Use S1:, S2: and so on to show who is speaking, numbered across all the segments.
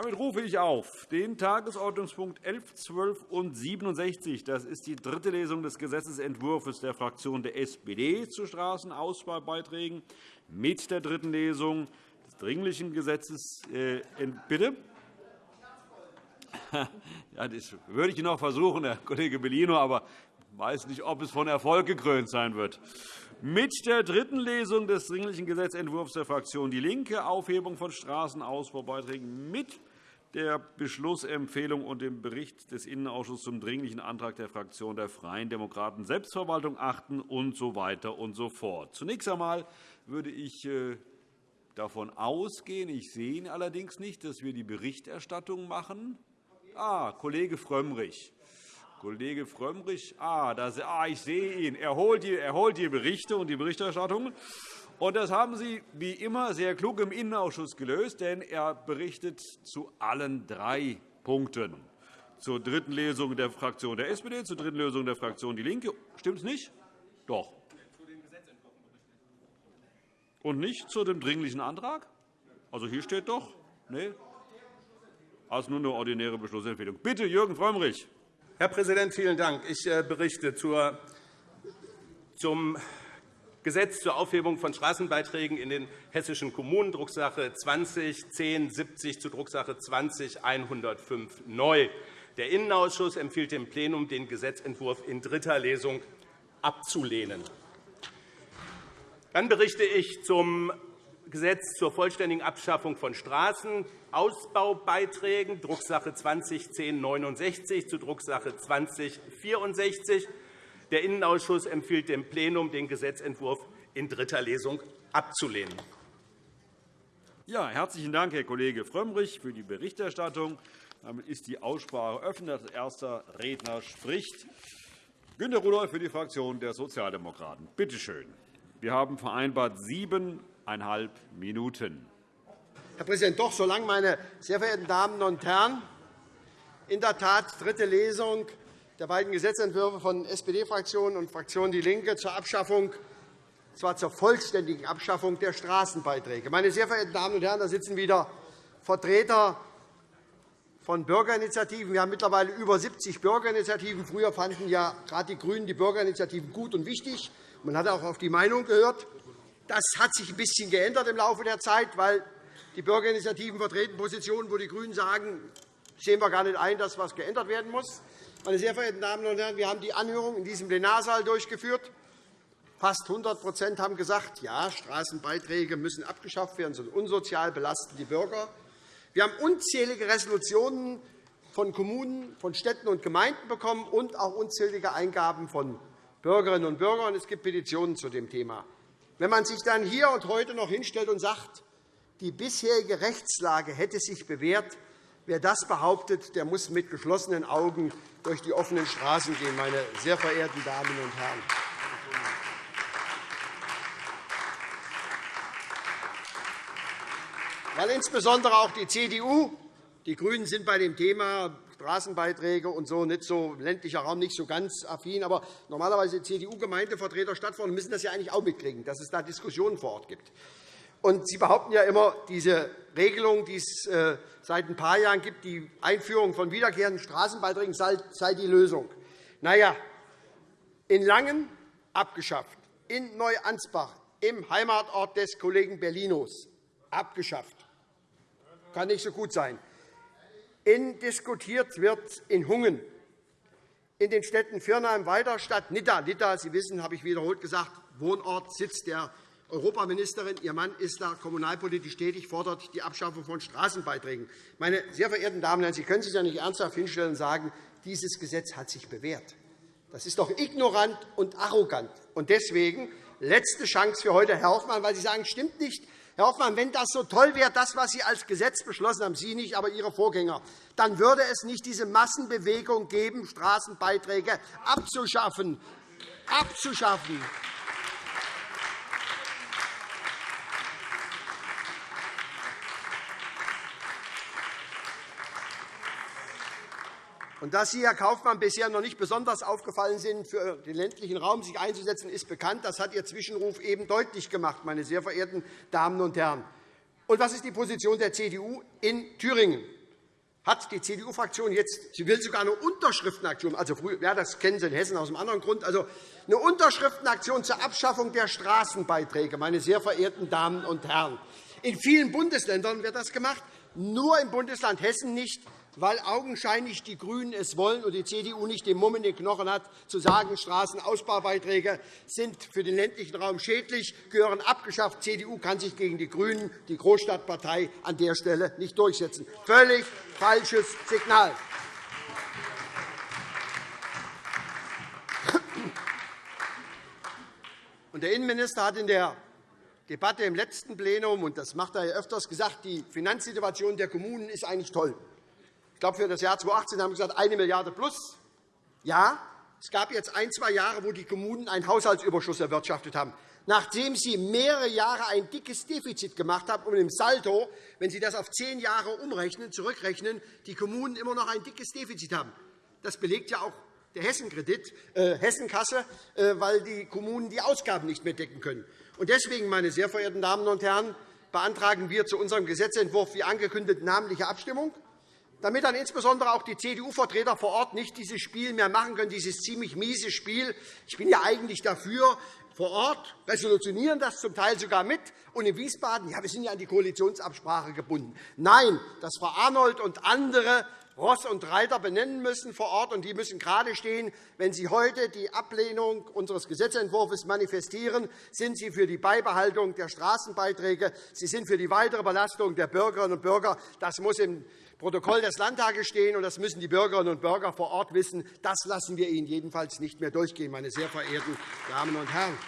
S1: Damit rufe ich auf den Tagesordnungspunkt 11, 12 und 67. Das ist die dritte Lesung des Gesetzentwurfs der Fraktion der SPD zu Straßenausbaubeiträgen mit der dritten Lesung des Dringlichen Gesetzes. Äh, bitte? Ja, das würde ich noch versuchen, Herr Kollege Bellino, aber ich weiß nicht, ob es von Erfolg gekrönt sein wird. Mit der dritten Lesung des Dringlichen Gesetzentwurfs der Fraktion DIE LINKE, Aufhebung von Straßenausbaubeiträgen mit der Beschlussempfehlung und dem Bericht des Innenausschusses zum Dringlichen Antrag der Fraktion der Freien Demokraten Selbstverwaltung achten und so weiter und so fort. Zunächst einmal würde ich äh, davon ausgehen, ich sehe ihn allerdings nicht, dass wir die Berichterstattung machen. Ah, Kollege Frömmrich. Kollege Frömmrich, ah, das, ah, ich sehe ihn. Er holt, die, er holt die Berichte und die Berichterstattung. Und das haben Sie wie immer sehr klug im Innenausschuss gelöst, denn er berichtet zu allen drei Punkten. Zur dritten Lesung der Fraktion der SPD, zur dritten Lesung der Fraktion DIE LINKE. Stimmt es nicht? Doch. Und nicht zu dem Dringlichen Antrag? Also hier steht doch. Nee. Also nur eine ordinäre Beschlussempfehlung. Bitte, Jürgen Frömmrich.
S2: Herr Präsident, vielen Dank. Ich äh, berichte zum Gesetz zur Aufhebung von Straßenbeiträgen in den hessischen Kommunen, Drucksache 20-1070 zu Drucksache 20-105 neu. Der Innenausschuss empfiehlt dem Plenum, den Gesetzentwurf in dritter Lesung abzulehnen. Dann berichte ich zum Gesetz zur vollständigen Abschaffung von Straßenausbaubeiträgen, Drucksache 20-1069 zu Drucksache 20-64. Der Innenausschuss empfiehlt dem Plenum, den Gesetzentwurf in dritter Lesung abzulehnen.
S1: Ja, herzlichen Dank, Herr Kollege Frömmrich, für die Berichterstattung. Damit ist die Aussprache eröffnet. Als erster Redner spricht Günter Rudolph für die Fraktion der Sozialdemokraten. Bitte schön. Wir haben vereinbart siebeneinhalb Minuten.
S3: Herr Präsident, doch, solange meine sehr verehrten Damen und Herren in der Tat dritte Lesung der beiden Gesetzentwürfe von SPD-Fraktion und Fraktion DIE LINKE zur Abschaffung, zwar zur vollständigen Abschaffung der Straßenbeiträge. Meine sehr verehrten Damen und Herren, da sitzen wieder Vertreter von Bürgerinitiativen. Wir haben mittlerweile über 70 Bürgerinitiativen. Früher fanden ja gerade die GRÜNEN die Bürgerinitiativen gut und wichtig. Man hat auch auf die Meinung gehört. Das hat sich ein bisschen geändert im Laufe der Zeit, weil die Bürgerinitiativen vertreten Positionen, wo die GRÜNEN sagen, sehen wir gar nicht ein, dass etwas geändert werden muss. Meine sehr verehrten Damen und Herren, wir haben die Anhörung in diesem Plenarsaal durchgeführt. Fast 100% haben gesagt, ja, Straßenbeiträge müssen abgeschafft werden, sind unsozial, belasten die Bürger. Wir haben unzählige Resolutionen von Kommunen, von Städten und Gemeinden bekommen und auch unzählige Eingaben von Bürgerinnen und Bürgern. Es gibt Petitionen zu dem Thema. Wenn man sich dann hier und heute noch hinstellt und sagt, die bisherige Rechtslage hätte sich bewährt, Wer das behauptet, der muss mit geschlossenen Augen durch die offenen Straßen gehen, meine sehr verehrten Damen und Herren. Weil insbesondere auch die CDU, die GRÜNEN sind bei dem Thema Straßenbeiträge und so nicht so ländlicher Raum nicht so ganz affin, aber normalerweise CDU-Gemeindevertreter, Stadtverordnete müssen das ja eigentlich auch mitkriegen, dass es da Diskussionen vor Ort gibt. Und Sie behaupten ja immer, diese Regelung, die es äh, seit ein paar Jahren gibt, die Einführung von wiederkehrenden Straßenbeiträgen, sei die Lösung. Na ja, in Langen abgeschafft, in Neuansbach, im Heimatort des Kollegen Berlinos abgeschafft. Kann nicht so gut sein. In diskutiert wird in Hungen, in den Städten Firnheim, Weiderstadt, Nidda. Nidda, Sie wissen, habe ich wiederholt gesagt, Wohnort, Sitz der Europaministerin, Ihr Mann ist da kommunalpolitisch tätig, fordert die Abschaffung von Straßenbeiträgen. Meine sehr verehrten Damen und Herren, Sie können sich ja nicht ernsthaft hinstellen und sagen, dieses Gesetz hat sich bewährt. Das ist doch ignorant und arrogant. Und deswegen letzte Chance für heute, Herr Hoffmann, weil Sie sagen, stimmt nicht. Herr Hoffmann, wenn das so toll wäre, das, was Sie als Gesetz beschlossen haben, Sie nicht, aber Ihre Vorgänger, dann würde es nicht diese Massenbewegung geben, Straßenbeiträge abzuschaffen. abzuschaffen. Und dass Sie, Herr Kaufmann, bisher noch nicht besonders aufgefallen sind, für den ländlichen Raum sich einzusetzen, ist bekannt. Das hat Ihr Zwischenruf eben deutlich gemacht, meine sehr verehrten Damen und Herren. Und was ist die Position der CDU in Thüringen? hat die CDU-Fraktion jetzt, sie will sogar eine Unterschriftenaktion, also ja, das kennen Sie in Hessen aus einem anderen Grund, also eine Unterschriftenaktion zur Abschaffung der Straßenbeiträge, meine sehr verehrten Damen und Herren. In vielen Bundesländern wird das gemacht, nur im Bundesland Hessen nicht weil augenscheinlich die GRÜNEN es wollen und die CDU nicht den Mumm in den Knochen hat, zu sagen, Straßenausbaubeiträge sind für den ländlichen Raum schädlich, gehören abgeschafft. Die CDU kann sich gegen die GRÜNEN, die Großstadtpartei, an der Stelle nicht durchsetzen. Völlig falsches Signal. Der Innenminister hat in der Debatte im letzten Plenum, und das macht er ja öfters, gesagt, die Finanzsituation der Kommunen ist eigentlich toll. Ich glaube, für das Jahr 2018 haben wir gesagt, 1 Milliarde plus. Ja, es gab jetzt ein, zwei Jahre, wo die Kommunen einen Haushaltsüberschuss erwirtschaftet haben. Nachdem Sie mehrere Jahre ein dickes Defizit gemacht haben und im Saldo, wenn Sie das auf zehn Jahre umrechnen, zurückrechnen, die Kommunen immer noch ein dickes Defizit haben. Das belegt ja auch der Hessenkredit, äh, Hessenkasse, äh, weil die Kommunen die Ausgaben nicht mehr decken können. Deswegen, meine sehr verehrten Damen und Herren, beantragen wir zu unserem Gesetzentwurf wie angekündigt namentliche Abstimmung damit dann insbesondere auch die CDU-Vertreter vor Ort nicht dieses Spiel mehr machen können, dieses ziemlich miese Spiel. Ich bin ja eigentlich dafür, vor Ort resolutionieren das zum Teil sogar mit. Und in Wiesbaden, ja, wir sind ja an die Koalitionsabsprache gebunden. Nein, dass Frau Arnold und andere Ross und Reiter benennen müssen vor Ort, und die müssen gerade stehen. Wenn Sie heute die Ablehnung unseres Gesetzentwurfs manifestieren, sind Sie für die Beibehaltung der Straßenbeiträge. Sie sind für die weitere Belastung der Bürgerinnen und Bürger. Das muss im Protokoll des Landtages stehen, und das müssen die Bürgerinnen und Bürger vor Ort wissen. Das lassen wir Ihnen jedenfalls nicht mehr durchgehen, meine sehr verehrten Damen und Herren.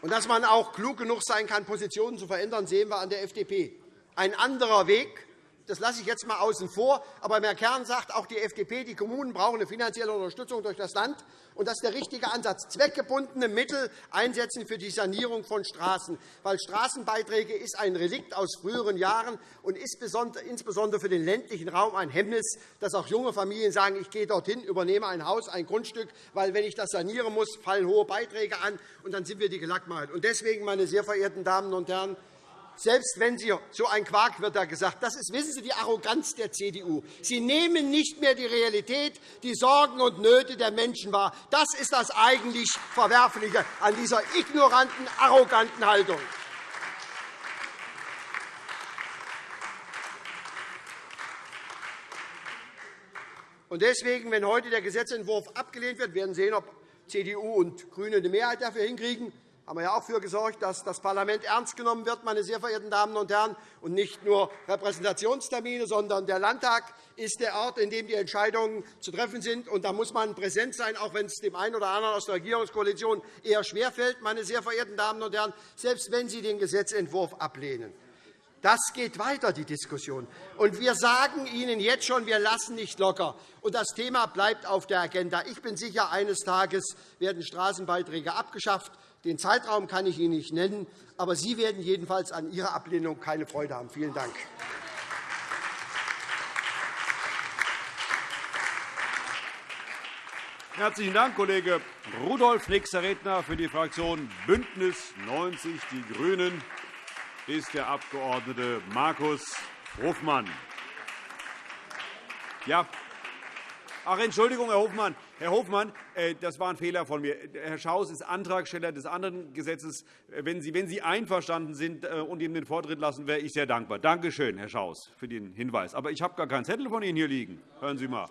S3: Und dass man auch klug genug sein kann, Positionen zu verändern, sehen wir an der FDP. Ein anderer Weg das lasse ich jetzt einmal außen vor. Aber Herr Kern sagt, auch die FDP, die Kommunen brauchen eine finanzielle Unterstützung durch das Land. Und das ist der richtige Ansatz. Zweckgebundene Mittel einsetzen für die Sanierung von Straßen. Weil Straßenbeiträge ist ein Relikt aus früheren Jahren und ist insbesondere für den ländlichen Raum ein Hemmnis, dass auch junge Familien sagen, ich gehe dorthin, übernehme ein Haus, ein Grundstück, weil, wenn ich das sanieren muss, fallen hohe Beiträge an, und dann sind wir die Gelackmalt. Deswegen, meine sehr verehrten Damen und Herren, selbst wenn Sie so ein Quark wird da gesagt, das ist, wissen Sie, die Arroganz der CDU. Sie nehmen nicht mehr die Realität, die Sorgen und Nöte der Menschen wahr. Das ist das eigentlich Verwerfliche an dieser ignoranten, arroganten Haltung. Deswegen, wenn heute der Gesetzentwurf abgelehnt wird, werden wir sehen, ob CDU und GRÜNE eine Mehrheit dafür hinkriegen haben wir ja auch dafür gesorgt, dass das Parlament ernst genommen wird, meine sehr verehrten Damen und Herren, und nicht nur Repräsentationstermine, sondern der Landtag ist der Ort, in dem die Entscheidungen zu treffen sind. Und da muss man präsent sein, auch wenn es dem einen oder anderen aus der Regierungskoalition eher schwerfällt, meine sehr verehrten Damen und Herren, selbst wenn Sie den Gesetzentwurf ablehnen. Das geht weiter, die Diskussion. Und wir sagen Ihnen jetzt schon, wir lassen nicht locker. Und das Thema bleibt auf der Agenda. Ich bin sicher, eines Tages werden Straßenbeiträge abgeschafft. Den Zeitraum kann ich Ihnen nicht nennen, aber Sie werden jedenfalls an Ihrer Ablehnung keine Freude haben. Vielen Dank.
S1: Herzlichen Dank, Kollege Rudolf. Nächster Redner für die Fraktion BÜNDNIS 90 die GRÜNEN ist der Abg. Markus Hofmann. Ja. Ach, Entschuldigung, Herr Hofmann. Herr Hofmann, äh, das war ein Fehler von mir. Herr Schaus ist Antragsteller des anderen Gesetzes. Äh, wenn Sie, wenn Sie einverstanden sind äh, und ihm den Vortritt lassen, wäre ich sehr dankbar. Danke schön, Herr Schaus, für den Hinweis. Aber ich habe gar keinen Zettel von Ihnen hier liegen. Hören Sie mal.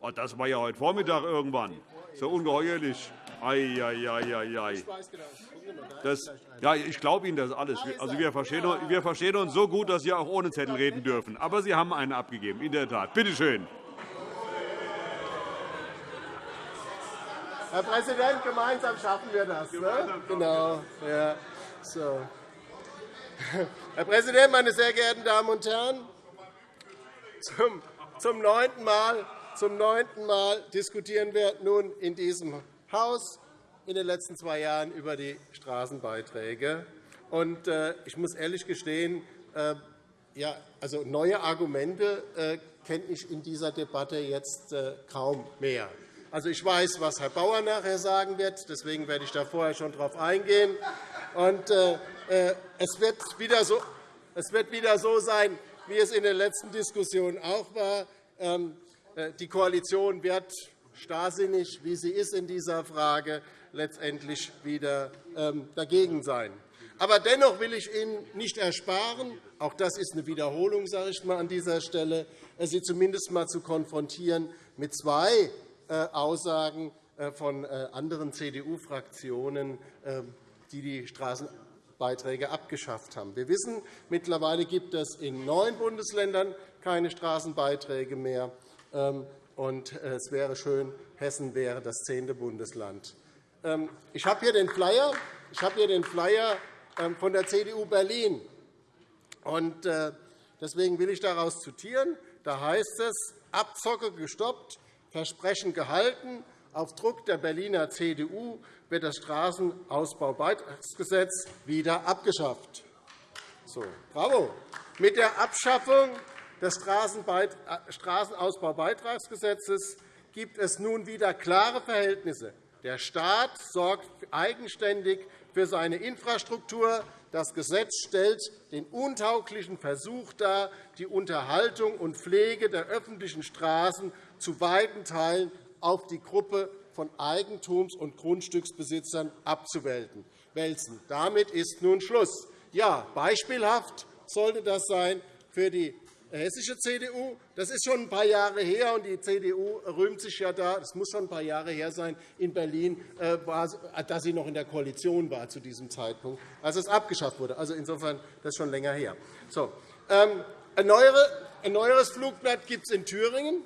S1: Oh, das war ja heute Vormittag irgendwann. Ja ungeheuerlich. Ei, ei, ei, ei, ei. Das, ja, ich glaube Ihnen das alles. Also, wir, verstehen, wir verstehen uns so gut, dass Sie auch ohne Zettel reden dürfen. Aber Sie haben einen abgegeben, in der Tat. Bitte schön.
S4: Herr Präsident, gemeinsam schaffen wir das. Ne? Genau. Ja. So. Herr Präsident, meine sehr geehrten Damen und Herren! Zum, zum, neunten Mal, zum neunten Mal diskutieren wir nun in diesem Haus in den letzten zwei Jahren über die Straßenbeiträge. Und, äh, ich muss ehrlich gestehen, äh, ja, also neue Argumente äh, kenne ich in dieser Debatte jetzt kaum mehr. Also, ich weiß, was Herr Bauer nachher sagen wird. Deswegen werde ich da vorher schon darauf eingehen. Und, äh, äh, es, wird wieder so, es wird wieder so sein, wie es in den letzten Diskussionen auch war. Ähm, äh, die Koalition wird starrsinnig, wie sie ist in dieser Frage, letztendlich wieder ähm, dagegen sein. Aber dennoch will ich Ihnen nicht ersparen, auch das ist eine Wiederholung sage ich mal, an dieser Stelle, äh, Sie zumindest einmal zu konfrontieren mit zwei Aussagen von anderen CDU-Fraktionen, die die Straßenbeiträge abgeschafft haben. Wir wissen, mittlerweile gibt es in neun Bundesländern keine Straßenbeiträge mehr. Ähm, und es wäre schön, Hessen wäre das zehnte Bundesland. Ähm, ich habe hier den Flyer, ich habe hier den Flyer ähm, von der CDU Berlin. Äh, deswegen will ich daraus zitieren. Da heißt es, Abzocke gestoppt, Versprechen gehalten. Auf Druck der Berliner CDU wird das Straßenausbaubeitragsgesetz wieder abgeschafft. So, bravo. Mit der Abschaffung des äh, Straßenausbaubeitragsgesetzes gibt es nun wieder klare Verhältnisse. Der Staat sorgt eigenständig für seine Infrastruktur. Das Gesetz stellt den untauglichen Versuch dar, die Unterhaltung und Pflege der öffentlichen Straßen zu weiten Teilen auf die Gruppe von Eigentums- und Grundstücksbesitzern abzuwälzen. Damit ist nun Schluss. Ja, beispielhaft sollte das sein für die hessische CDU. Das ist schon ein paar Jahre her, und die CDU rühmt sich ja da, es muss schon ein paar Jahre her sein, in Berlin, äh, dass sie noch in der Koalition war zu diesem Zeitpunkt, als es abgeschafft wurde. Also insofern das ist schon länger her. So, ähm, ein neueres Flugblatt gibt es in Thüringen.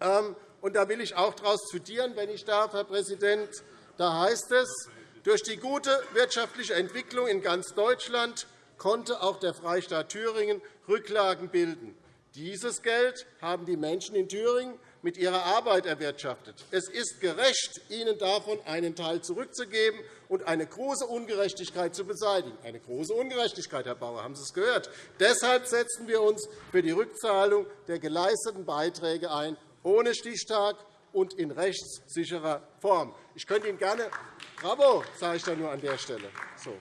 S4: Ähm, und da will ich auch daraus zitieren, wenn ich darf, Herr Präsident. Da heißt es, durch die gute wirtschaftliche Entwicklung in ganz Deutschland konnte auch der Freistaat Thüringen Rücklagen bilden. Dieses Geld haben die Menschen in Thüringen mit ihrer Arbeit erwirtschaftet. Es ist gerecht, ihnen davon einen Teil zurückzugeben und eine große Ungerechtigkeit zu beseitigen. Eine große Ungerechtigkeit, Herr Bauer, haben Sie es gehört. Deshalb setzen wir uns für die Rückzahlung der geleisteten Beiträge ein, ohne Stichtag und in rechtssicherer Form. Ich könnte Ihnen gerne Bravo, sage ich da nur an der Stelle. So.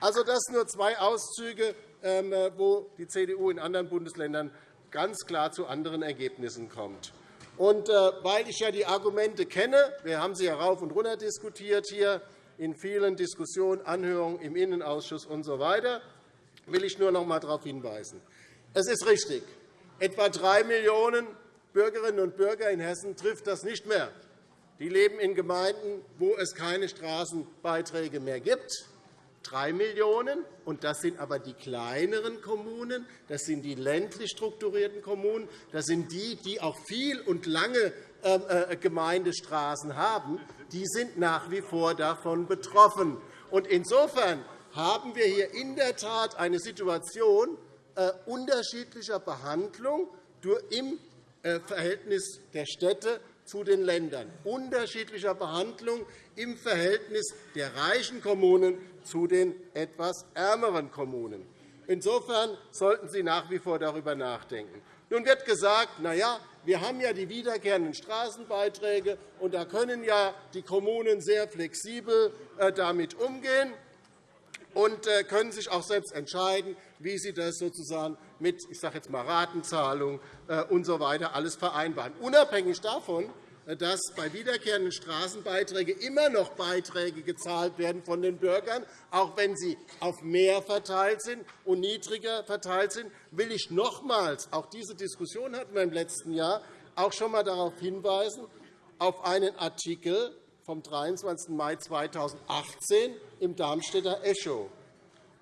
S4: Also das nur zwei Auszüge, ähm, äh, wo die CDU in anderen Bundesländern ganz klar zu anderen Ergebnissen kommt. Und äh, weil ich ja die Argumente kenne, wir haben sie ja rauf und runter diskutiert hier in vielen Diskussionen, Anhörungen im Innenausschuss usw., so will ich nur noch einmal darauf hinweisen. Es ist richtig, etwa drei Millionen Bürgerinnen und Bürger in Hessen trifft das nicht mehr. Die leben in Gemeinden, wo es keine Straßenbeiträge mehr gibt. 3 Millionen €, das sind aber die kleineren Kommunen, das sind die ländlich strukturierten Kommunen, das sind die, die auch viel und lange ähm, äh, Gemeindestraßen haben, die sind nach wie vor davon betroffen. Insofern haben wir hier in der Tat eine Situation äh, unterschiedlicher Behandlung im Verhältnis der Städte zu den Ländern, unterschiedlicher Behandlung im Verhältnis der reichen Kommunen zu den etwas ärmeren Kommunen. Insofern sollten Sie nach wie vor darüber nachdenken. Nun wird gesagt, na ja, wir haben ja die wiederkehrenden Straßenbeiträge, und da können ja die Kommunen sehr flexibel äh, damit umgehen und äh, können sich auch selbst entscheiden, wie sie das sozusagen mit ich sage jetzt mal, Ratenzahlung usw. So alles vereinbaren. Unabhängig davon dass bei wiederkehrenden Straßenbeiträgen immer noch Beiträge gezahlt werden von den Bürgern, auch wenn sie auf mehr verteilt sind und niedriger verteilt sind, will ich nochmals, auch diese Diskussion hatten wir im letzten Jahr, auch schon einmal darauf hinweisen, auf einen Artikel vom 23. Mai 2018 im Darmstädter Echo.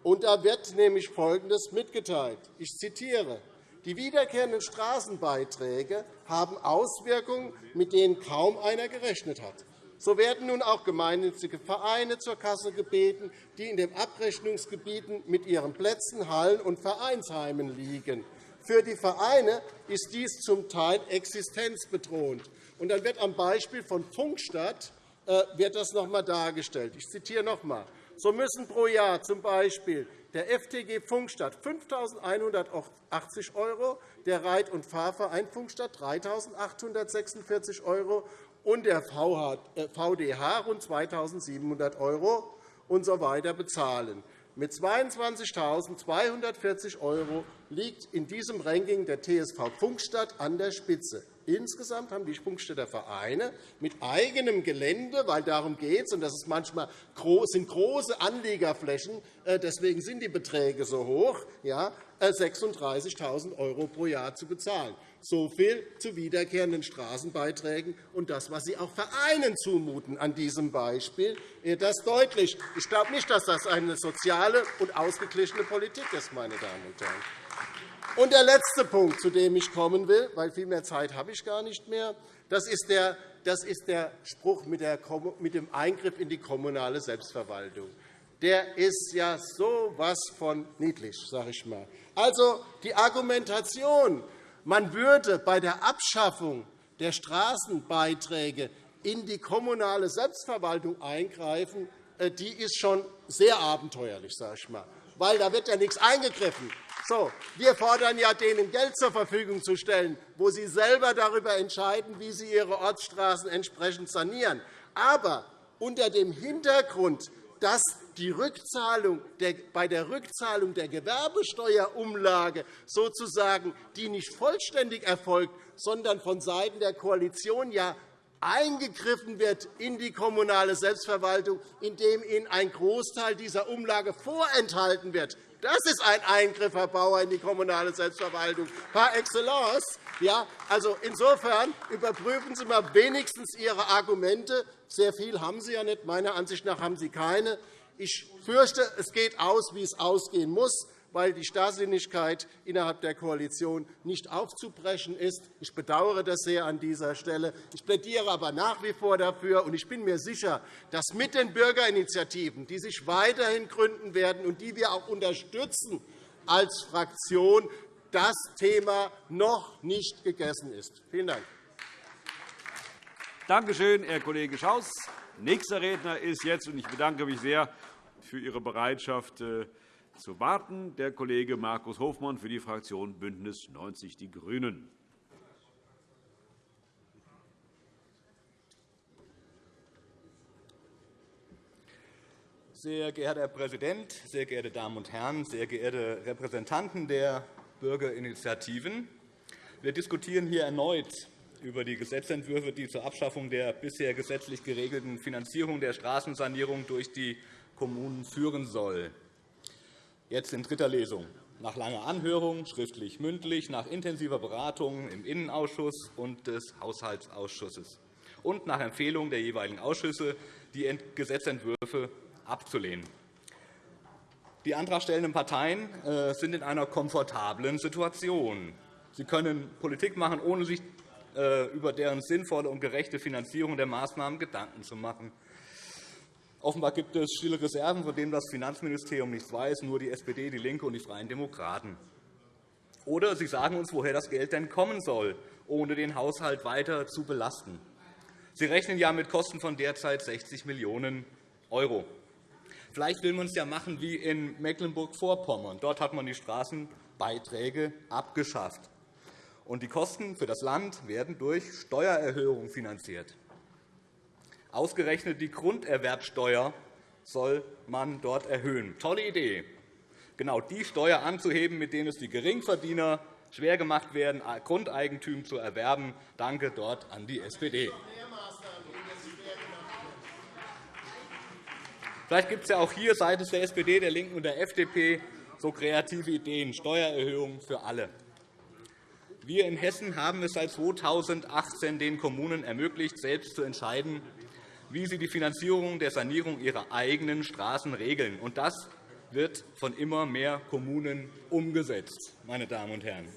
S4: Und da wird nämlich Folgendes mitgeteilt. Ich zitiere. Die wiederkehrenden Straßenbeiträge haben Auswirkungen, mit denen kaum einer gerechnet hat. So werden nun auch gemeinnützige Vereine zur Kasse gebeten, die in den Abrechnungsgebieten mit ihren Plätzen, Hallen und Vereinsheimen liegen. Für die Vereine ist dies zum Teil existenzbedrohend. Und dann wird am Beispiel von Funkstadt wird das noch einmal dargestellt. Ich zitiere noch einmal. So müssen pro Jahr z. B der FTG Funkstadt 5.180 €, der Reit- und Fahrverein Funkstadt 3.846 € und der VDH äh, rund 2.700 € usw. Bezahlen. Mit 22.240 € liegt in diesem Ranking der TSV Pfungstadt an der Spitze. Insgesamt haben die Pfungstädter Vereine mit eigenem Gelände, weil darum geht es, und das ist manchmal sind große Anliegerflächen, äh, deswegen sind die Beträge so hoch, 36.000 € pro Jahr zu bezahlen. So viel zu wiederkehrenden Straßenbeiträgen und das, was Sie auch Vereinen zumuten an diesem Beispiel, das deutlich. Ich glaube nicht, dass das eine soziale und ausgeglichene Politik ist, meine Damen und Herren. Und der letzte Punkt, zu dem ich kommen will, weil viel mehr Zeit habe ich gar nicht mehr, das ist der, das ist der Spruch mit dem Eingriff in die kommunale Selbstverwaltung. Der ist ja so was von niedlich, sage ich mal. Also die Argumentation, man würde bei der Abschaffung der Straßenbeiträge in die kommunale Selbstverwaltung eingreifen, äh, die ist schon sehr abenteuerlich, sage ich mal, weil da wird ja nichts eingegriffen. So, wir fordern ja, denen Geld zur Verfügung zu stellen, wo sie selber darüber entscheiden, wie sie ihre Ortsstraßen entsprechend sanieren. Aber unter dem Hintergrund, dass die Rückzahlung der, bei der Rückzahlung der Gewerbesteuerumlage sozusagen die nicht vollständig erfolgt, sondern von Seiten der Koalition ja eingegriffen wird in die kommunale Selbstverwaltung, indem ihnen ein Großteil dieser Umlage vorenthalten wird. Das ist ein Eingriff, Herr Bauer, in die kommunale Selbstverwaltung par excellence. Ja, also insofern überprüfen Sie mal wenigstens Ihre Argumente. Sehr viel haben Sie ja nicht. Meiner Ansicht nach haben Sie keine. Ich fürchte, es geht aus, wie es ausgehen muss, weil die Starrsinnigkeit innerhalb der Koalition nicht aufzubrechen ist. Ich bedauere das sehr an dieser Stelle. Ich plädiere aber nach wie vor dafür, und ich bin mir sicher, dass mit den Bürgerinitiativen, die sich weiterhin gründen werden und die wir auch unterstützen als Fraktion, das Thema noch nicht gegessen ist. Vielen Dank.
S1: Danke schön, Herr Kollege Schaus. Nächster Redner ist jetzt, und ich bedanke mich sehr für Ihre Bereitschaft äh, zu warten, der Kollege Markus Hofmann für die Fraktion BÜNDNIS 90 die GRÜNEN.
S5: Sehr geehrter Herr Präsident, sehr geehrte Damen und Herren, sehr geehrte Repräsentanten der Bürgerinitiativen! Wir diskutieren hier erneut über die Gesetzentwürfe, die zur Abschaffung der bisher gesetzlich geregelten Finanzierung der Straßensanierung durch die Kommunen führen soll. Jetzt in dritter Lesung. Nach langer Anhörung, schriftlich mündlich, nach intensiver Beratung im Innenausschuss und des Haushaltsausschusses und nach Empfehlung der jeweiligen Ausschüsse, die Gesetzentwürfe abzulehnen. Die antragstellenden Parteien äh, sind in einer komfortablen Situation. Sie können Politik machen, ohne sich äh, über deren sinnvolle und gerechte Finanzierung der Maßnahmen Gedanken zu machen. Offenbar gibt es stille Reserven, von denen das Finanzministerium nichts weiß, nur die SPD, DIE LINKE und die Freien Demokraten. Oder Sie sagen uns, woher das Geld denn kommen soll, ohne den Haushalt weiter zu belasten. Sie rechnen ja mit Kosten von derzeit 60 Millionen €. Vielleicht will man es ja machen wie in Mecklenburg-Vorpommern. Dort hat man die Straßenbeiträge abgeschafft und die Kosten für das Land werden durch Steuererhöhungen finanziert. Ausgerechnet die Grunderwerbsteuer soll man dort erhöhen. Tolle Idee, genau die Steuer anzuheben, mit denen es die Geringverdiener schwer gemacht werden, Grundeigentum zu erwerben. Danke dort an die SPD. Vielleicht gibt es ja auch hier seitens der SPD, der LINKEN und der FDP so kreative Ideen, Steuererhöhungen für alle. Wir in Hessen haben es seit 2018 den Kommunen ermöglicht, selbst zu entscheiden, wie sie die Finanzierung der Sanierung ihrer eigenen Straßen regeln. Und das wird von immer mehr Kommunen umgesetzt. Meine Damen und Herren.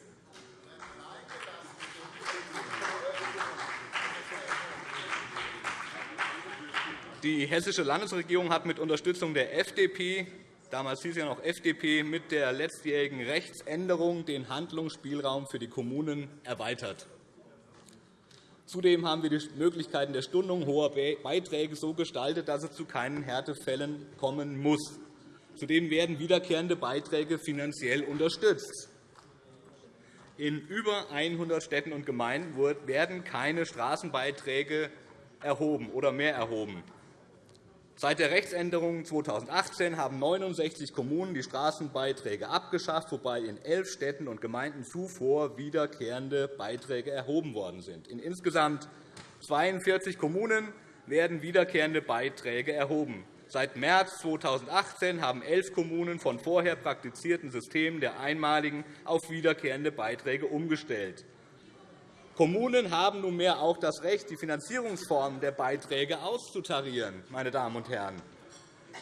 S5: Die Hessische Landesregierung hat mit Unterstützung der FDP damals hieß ja noch FDP, mit der letztjährigen Rechtsänderung den Handlungsspielraum für die Kommunen erweitert. Zudem haben wir die Möglichkeiten der Stundung hoher Beiträge so gestaltet, dass es zu keinen Härtefällen kommen muss. Zudem werden wiederkehrende Beiträge finanziell unterstützt. In über 100 Städten und Gemeinden werden keine Straßenbeiträge erhoben oder mehr erhoben. Seit der Rechtsänderung 2018 haben 69 Kommunen die Straßenbeiträge abgeschafft, wobei in elf Städten und Gemeinden zuvor wiederkehrende Beiträge erhoben worden sind. In insgesamt 42 Kommunen werden wiederkehrende Beiträge erhoben. Seit März 2018 haben elf Kommunen von vorher praktizierten Systemen der einmaligen auf wiederkehrende Beiträge umgestellt. Kommunen haben nunmehr auch das Recht, die Finanzierungsformen der Beiträge auszutarieren. Meine Damen und Herren.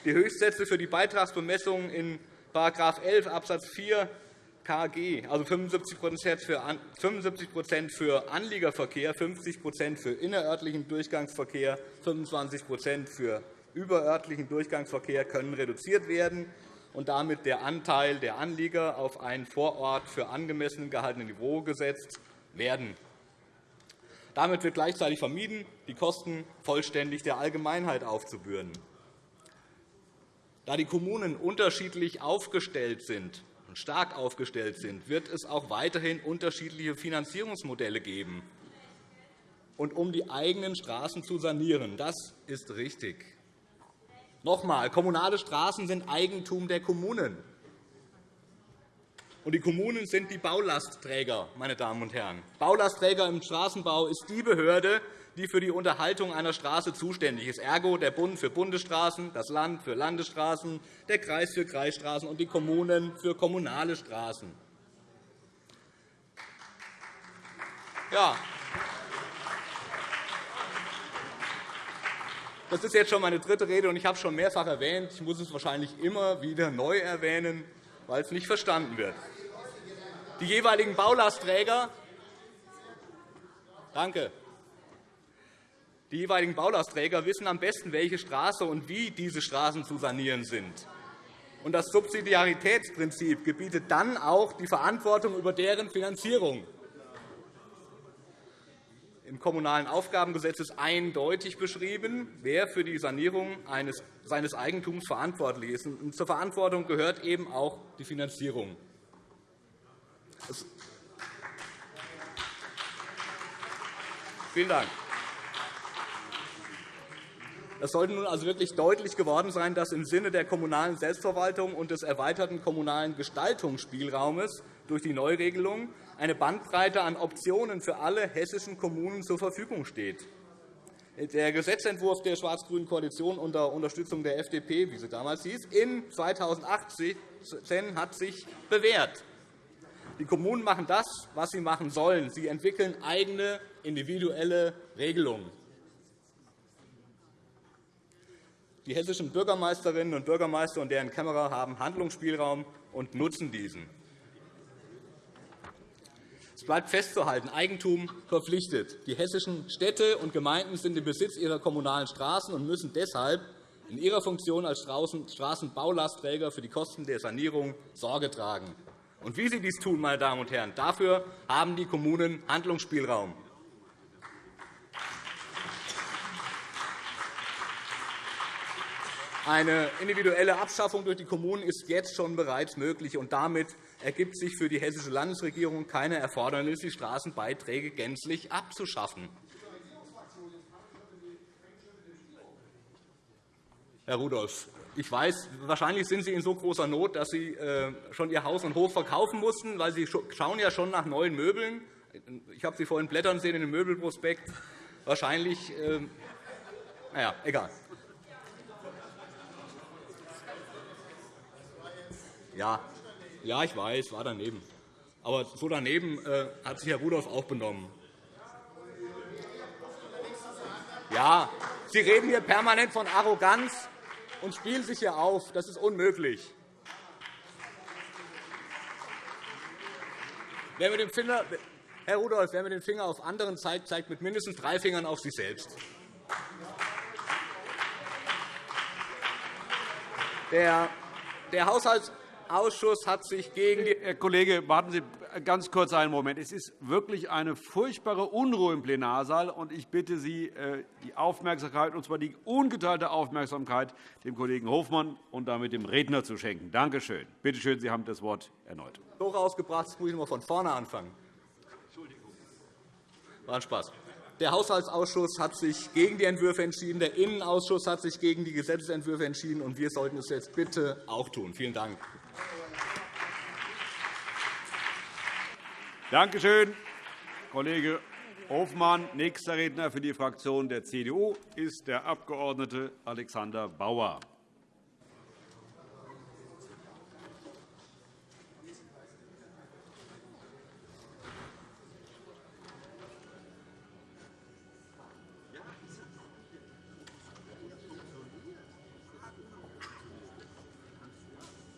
S5: Die Höchstsätze für die Beitragsbemessung in § 11 Abs. 4 KG, also 75% für Anliegerverkehr, 50% für innerörtlichen Durchgangsverkehr, 25% für überörtlichen Durchgangsverkehr, können reduziert werden und damit der Anteil der Anlieger auf ein vor Ort für angemessen gehaltenes Niveau gesetzt werden. Damit wird gleichzeitig vermieden, die Kosten vollständig der Allgemeinheit aufzubürden. Da die Kommunen unterschiedlich aufgestellt sind und stark aufgestellt sind, wird es auch weiterhin unterschiedliche Finanzierungsmodelle geben. Und um die eigenen Straßen zu sanieren, das ist richtig. Noch einmal, kommunale Straßen sind Eigentum der Kommunen. Und die Kommunen sind die Baulastträger, meine Damen und Herren. Baulastträger im Straßenbau ist die Behörde, die für die Unterhaltung einer Straße zuständig ist, ergo der Bund für Bundesstraßen, das Land für Landesstraßen, der Kreis für Kreisstraßen und die Kommunen für kommunale Straßen. Ja. Das ist jetzt schon meine dritte Rede, und ich habe es schon mehrfach erwähnt. Ich muss es wahrscheinlich immer wieder neu erwähnen, weil es nicht verstanden wird. Die jeweiligen Baulastträger Danke. Die jeweiligen Baulastträger wissen am besten, welche Straße und wie diese Straßen zu sanieren sind. Und das Subsidiaritätsprinzip gebietet dann auch die Verantwortung über deren Finanzierung. Im Kommunalen Aufgabengesetz ist eindeutig beschrieben, wer für die Sanierung seines Eigentums verantwortlich ist. Zur Verantwortung gehört eben auch die Finanzierung. Vielen Dank. Es sollte nun also wirklich deutlich geworden sein, dass im Sinne der kommunalen Selbstverwaltung und des erweiterten kommunalen Gestaltungsspielraumes durch die Neuregelung eine Bandbreite an Optionen für alle hessischen Kommunen zur Verfügung steht. Der Gesetzentwurf der schwarz-grünen Koalition unter Unterstützung der FDP, wie sie damals hieß, in 2018 hat sich bewährt. Die Kommunen machen das, was sie machen sollen. Sie entwickeln eigene individuelle Regelungen. Die hessischen Bürgermeisterinnen und Bürgermeister und deren Kämmerer haben Handlungsspielraum und nutzen diesen. Es bleibt festzuhalten, Eigentum verpflichtet. Die hessischen Städte und Gemeinden sind im Besitz ihrer kommunalen Straßen und müssen deshalb in ihrer Funktion als Straßenbaulastträger für die Kosten der Sanierung Sorge tragen. Und wie sie dies tun, meine Damen und Herren, dafür haben die Kommunen Handlungsspielraum. Eine individuelle Abschaffung durch die Kommunen ist jetzt schon bereits möglich, und damit ergibt sich für die Hessische Landesregierung keine Erfordernis, die Straßenbeiträge gänzlich abzuschaffen. Herr Rudolph, ich weiß, wahrscheinlich sind Sie in so großer Not, dass Sie äh, schon Ihr Haus und Hof verkaufen mussten, weil Sie schauen ja schon nach neuen Möbeln. Ich habe Sie vorhin blättern sehen in dem Möbelprospekt. Wahrscheinlich, äh, naja, egal. Ja, ja, ich weiß, war daneben. Aber so daneben äh, hat sich Herr Rudolph auch benommen. Ja, Sie reden hier permanent von Arroganz und spielen sich hier auf. Das ist unmöglich. Wer mit dem Finger, Herr Rudolph, wer mit dem Finger auf anderen zeigt, zeigt mit mindestens drei Fingern auf sich selbst. Der, der Haushalts Ausschuss hat sich gegen die
S1: Herr Kollege, warten Sie ganz kurz einen Moment. Es ist wirklich eine furchtbare Unruhe im Plenarsaal, und ich bitte Sie, äh, die Aufmerksamkeit, und zwar die ungeteilte Aufmerksamkeit, dem Kollegen Hofmann und damit dem Redner zu schenken. Danke schön. Bitte schön, Sie haben das Wort erneut.
S5: So rausgebracht, jetzt muss ich noch von vorne anfangen. War ein Spaß. Der Haushaltsausschuss hat sich gegen die Entwürfe entschieden. Der Innenausschuss hat sich gegen die Gesetzentwürfe entschieden. und Wir sollten es jetzt bitte auch tun. Vielen Dank.
S1: Danke schön, Kollege Hofmann. Nächster Redner für die Fraktion der CDU ist der Abg. Alexander Bauer.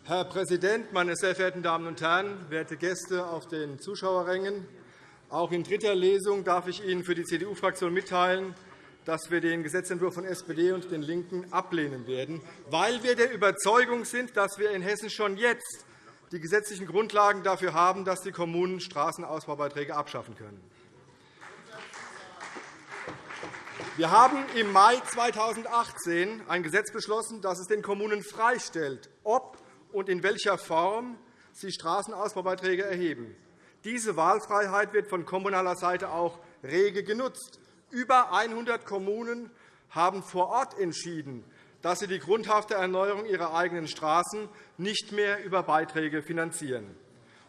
S6: Herr Präsident, meine sehr verehrten Damen und Herren, werte Gäste auf den Zuschauerrängen! Auch in dritter Lesung darf ich Ihnen für die CDU-Fraktion mitteilen, dass wir den Gesetzentwurf von SPD und den LINKEN ablehnen werden, weil wir der Überzeugung sind, dass wir in Hessen schon jetzt die gesetzlichen Grundlagen dafür haben, dass die Kommunen Straßenausbaubeiträge abschaffen können. Wir haben im Mai 2018 ein Gesetz beschlossen, das es den Kommunen freistellt, ob und in welcher Form sie Straßenausbaubeiträge erheben. Diese Wahlfreiheit wird von kommunaler Seite auch rege genutzt. Über 100 Kommunen haben vor Ort entschieden, dass sie die grundhafte Erneuerung ihrer eigenen Straßen nicht mehr über Beiträge finanzieren.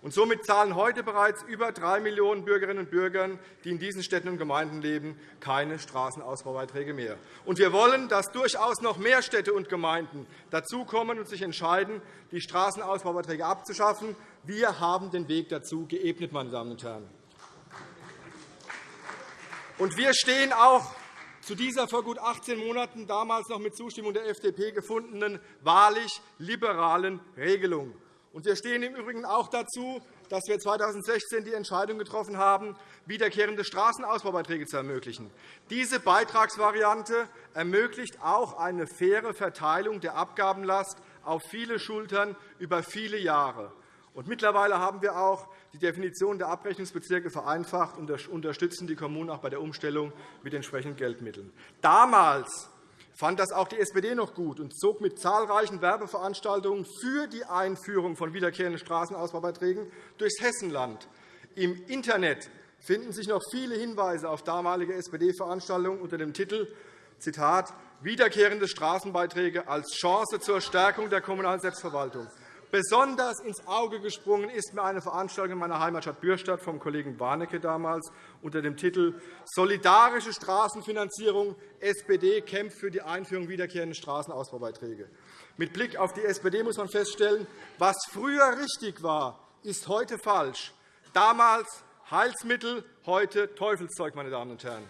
S6: Und somit zahlen heute bereits über 3 Millionen Bürgerinnen und Bürger, die in diesen Städten und Gemeinden leben, keine Straßenausbaubeiträge mehr. Und wir wollen, dass durchaus noch mehr Städte und Gemeinden dazukommen und sich entscheiden, die Straßenausbaubeiträge abzuschaffen. Wir haben den Weg dazu geebnet, meine Damen und Herren. Und wir stehen auch zu dieser vor gut 18 Monaten damals noch mit Zustimmung der FDP gefundenen wahrlich liberalen Regelung. Wir stehen im Übrigen auch dazu, dass wir 2016 die Entscheidung getroffen haben, wiederkehrende Straßenausbaubeiträge zu ermöglichen. Diese Beitragsvariante ermöglicht auch eine faire Verteilung der Abgabenlast auf viele Schultern über viele Jahre. Mittlerweile haben wir auch die Definition der Abrechnungsbezirke vereinfacht und unterstützen die Kommunen auch bei der Umstellung mit entsprechenden Geldmitteln. Damals fand das auch die SPD noch gut und zog mit zahlreichen Werbeveranstaltungen für die Einführung von wiederkehrenden Straßenausbaubeiträgen durchs Hessenland. Im Internet finden sich noch viele Hinweise auf damalige SPD-Veranstaltungen unter dem Titel Zitat, Wiederkehrende Straßenbeiträge als Chance zur Stärkung der kommunalen Selbstverwaltung. Besonders ins Auge gesprungen ist mir eine Veranstaltung in meiner Heimatstadt Bürstadt vom Kollegen Warnecke damals unter dem Titel Solidarische Straßenfinanzierung. SPD kämpft für die Einführung wiederkehrender Straßenausbaubeiträge. Mit Blick auf die SPD muss man feststellen, was früher richtig war, ist heute falsch. Damals Heilsmittel, heute Teufelszeug, meine Damen und Herren.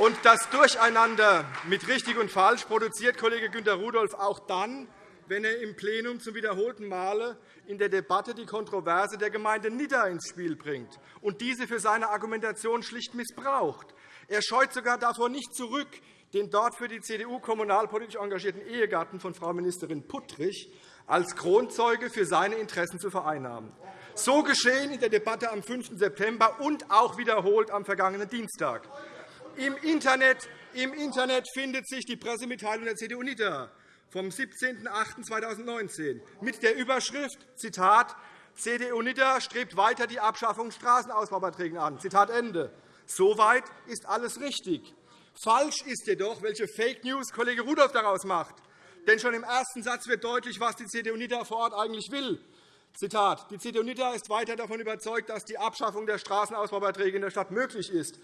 S6: Und das Durcheinander mit richtig und falsch produziert Kollege Günter Rudolph auch dann, wenn er im Plenum zum wiederholten Male in der Debatte die Kontroverse der Gemeinde Nidda ins Spiel bringt und diese für seine Argumentation schlicht missbraucht. Er scheut sogar davor nicht zurück, den dort für die CDU kommunalpolitisch engagierten Ehegatten von Frau Ministerin Puttrich als Kronzeuge für seine Interessen zu vereinnahmen. So geschehen in der Debatte am 5. September und auch wiederholt am vergangenen Dienstag. Im Internet, Im Internet findet sich die Pressemitteilung der CDU-NIDA vom 17.08.2019 mit der Überschrift Zitat, CDU-NIDA strebt weiter die Abschaffung Straßenausbaubeiträgen an. Zitat Ende. Soweit ist alles richtig. Falsch ist jedoch, welche Fake News Kollege Rudolph daraus macht. Denn schon im ersten Satz wird deutlich, was die CDU-NIDA vor Ort eigentlich will. Zitat. Die CDU-NIDA ist weiter davon überzeugt, dass die Abschaffung der Straßenausbaubeiträge in der Stadt möglich ist.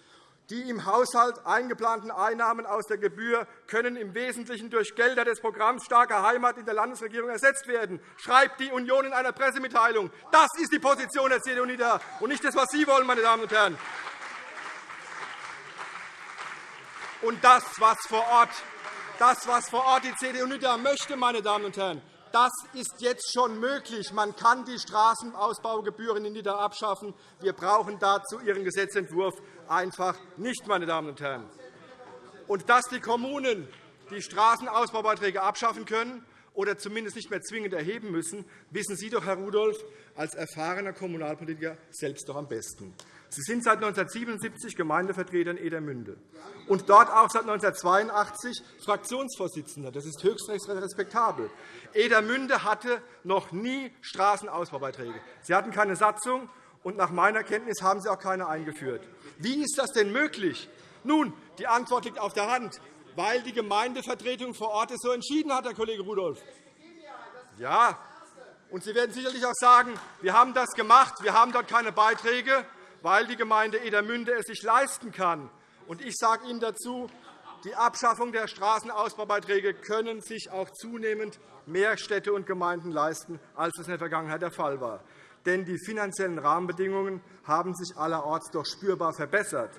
S6: Die im Haushalt eingeplanten Einnahmen aus der Gebühr können im Wesentlichen durch Gelder des Programms Starke Heimat in der Landesregierung ersetzt werden, schreibt die Union in einer Pressemitteilung. Das ist die Position der CDU nieder, und nicht das, was Sie wollen, meine Damen und Herren. Und das, was vor Ort, das, was vor Ort die CDU NIDA möchte, meine Damen und Herren, das ist jetzt schon möglich. Man kann die Straßenausbaugebühren in Nidda abschaffen. Wir brauchen dazu Ihren Gesetzentwurf einfach nicht, meine Damen und Herren. Und dass die Kommunen die Straßenausbaubeiträge abschaffen können oder zumindest nicht mehr zwingend erheben müssen, wissen Sie doch, Herr Rudolph, als erfahrener Kommunalpolitiker selbst doch am besten. Sie sind seit 1977 Gemeindevertreter in Edermünde und dort auch seit 1982 Fraktionsvorsitzender. Das ist höchst respektabel. Edermünde hatte noch nie Straßenausbaubeiträge. Sie hatten keine Satzung, und nach meiner Kenntnis haben Sie auch keine eingeführt. Wie ist das denn möglich? Nun, die Antwort liegt auf der Hand, weil die Gemeindevertretung vor Ort es so entschieden hat, Herr Kollege Rudolph. Ja, und Sie werden sicherlich auch sagen, wir haben das gemacht, wir haben dort keine Beiträge, weil die Gemeinde Edermünde es sich leisten kann. Und ich sage Ihnen dazu, die Abschaffung der Straßenausbaubeiträge können sich auch zunehmend mehr Städte und Gemeinden leisten, als es in der Vergangenheit der Fall war. Denn die finanziellen Rahmenbedingungen haben sich allerorts doch spürbar verbessert.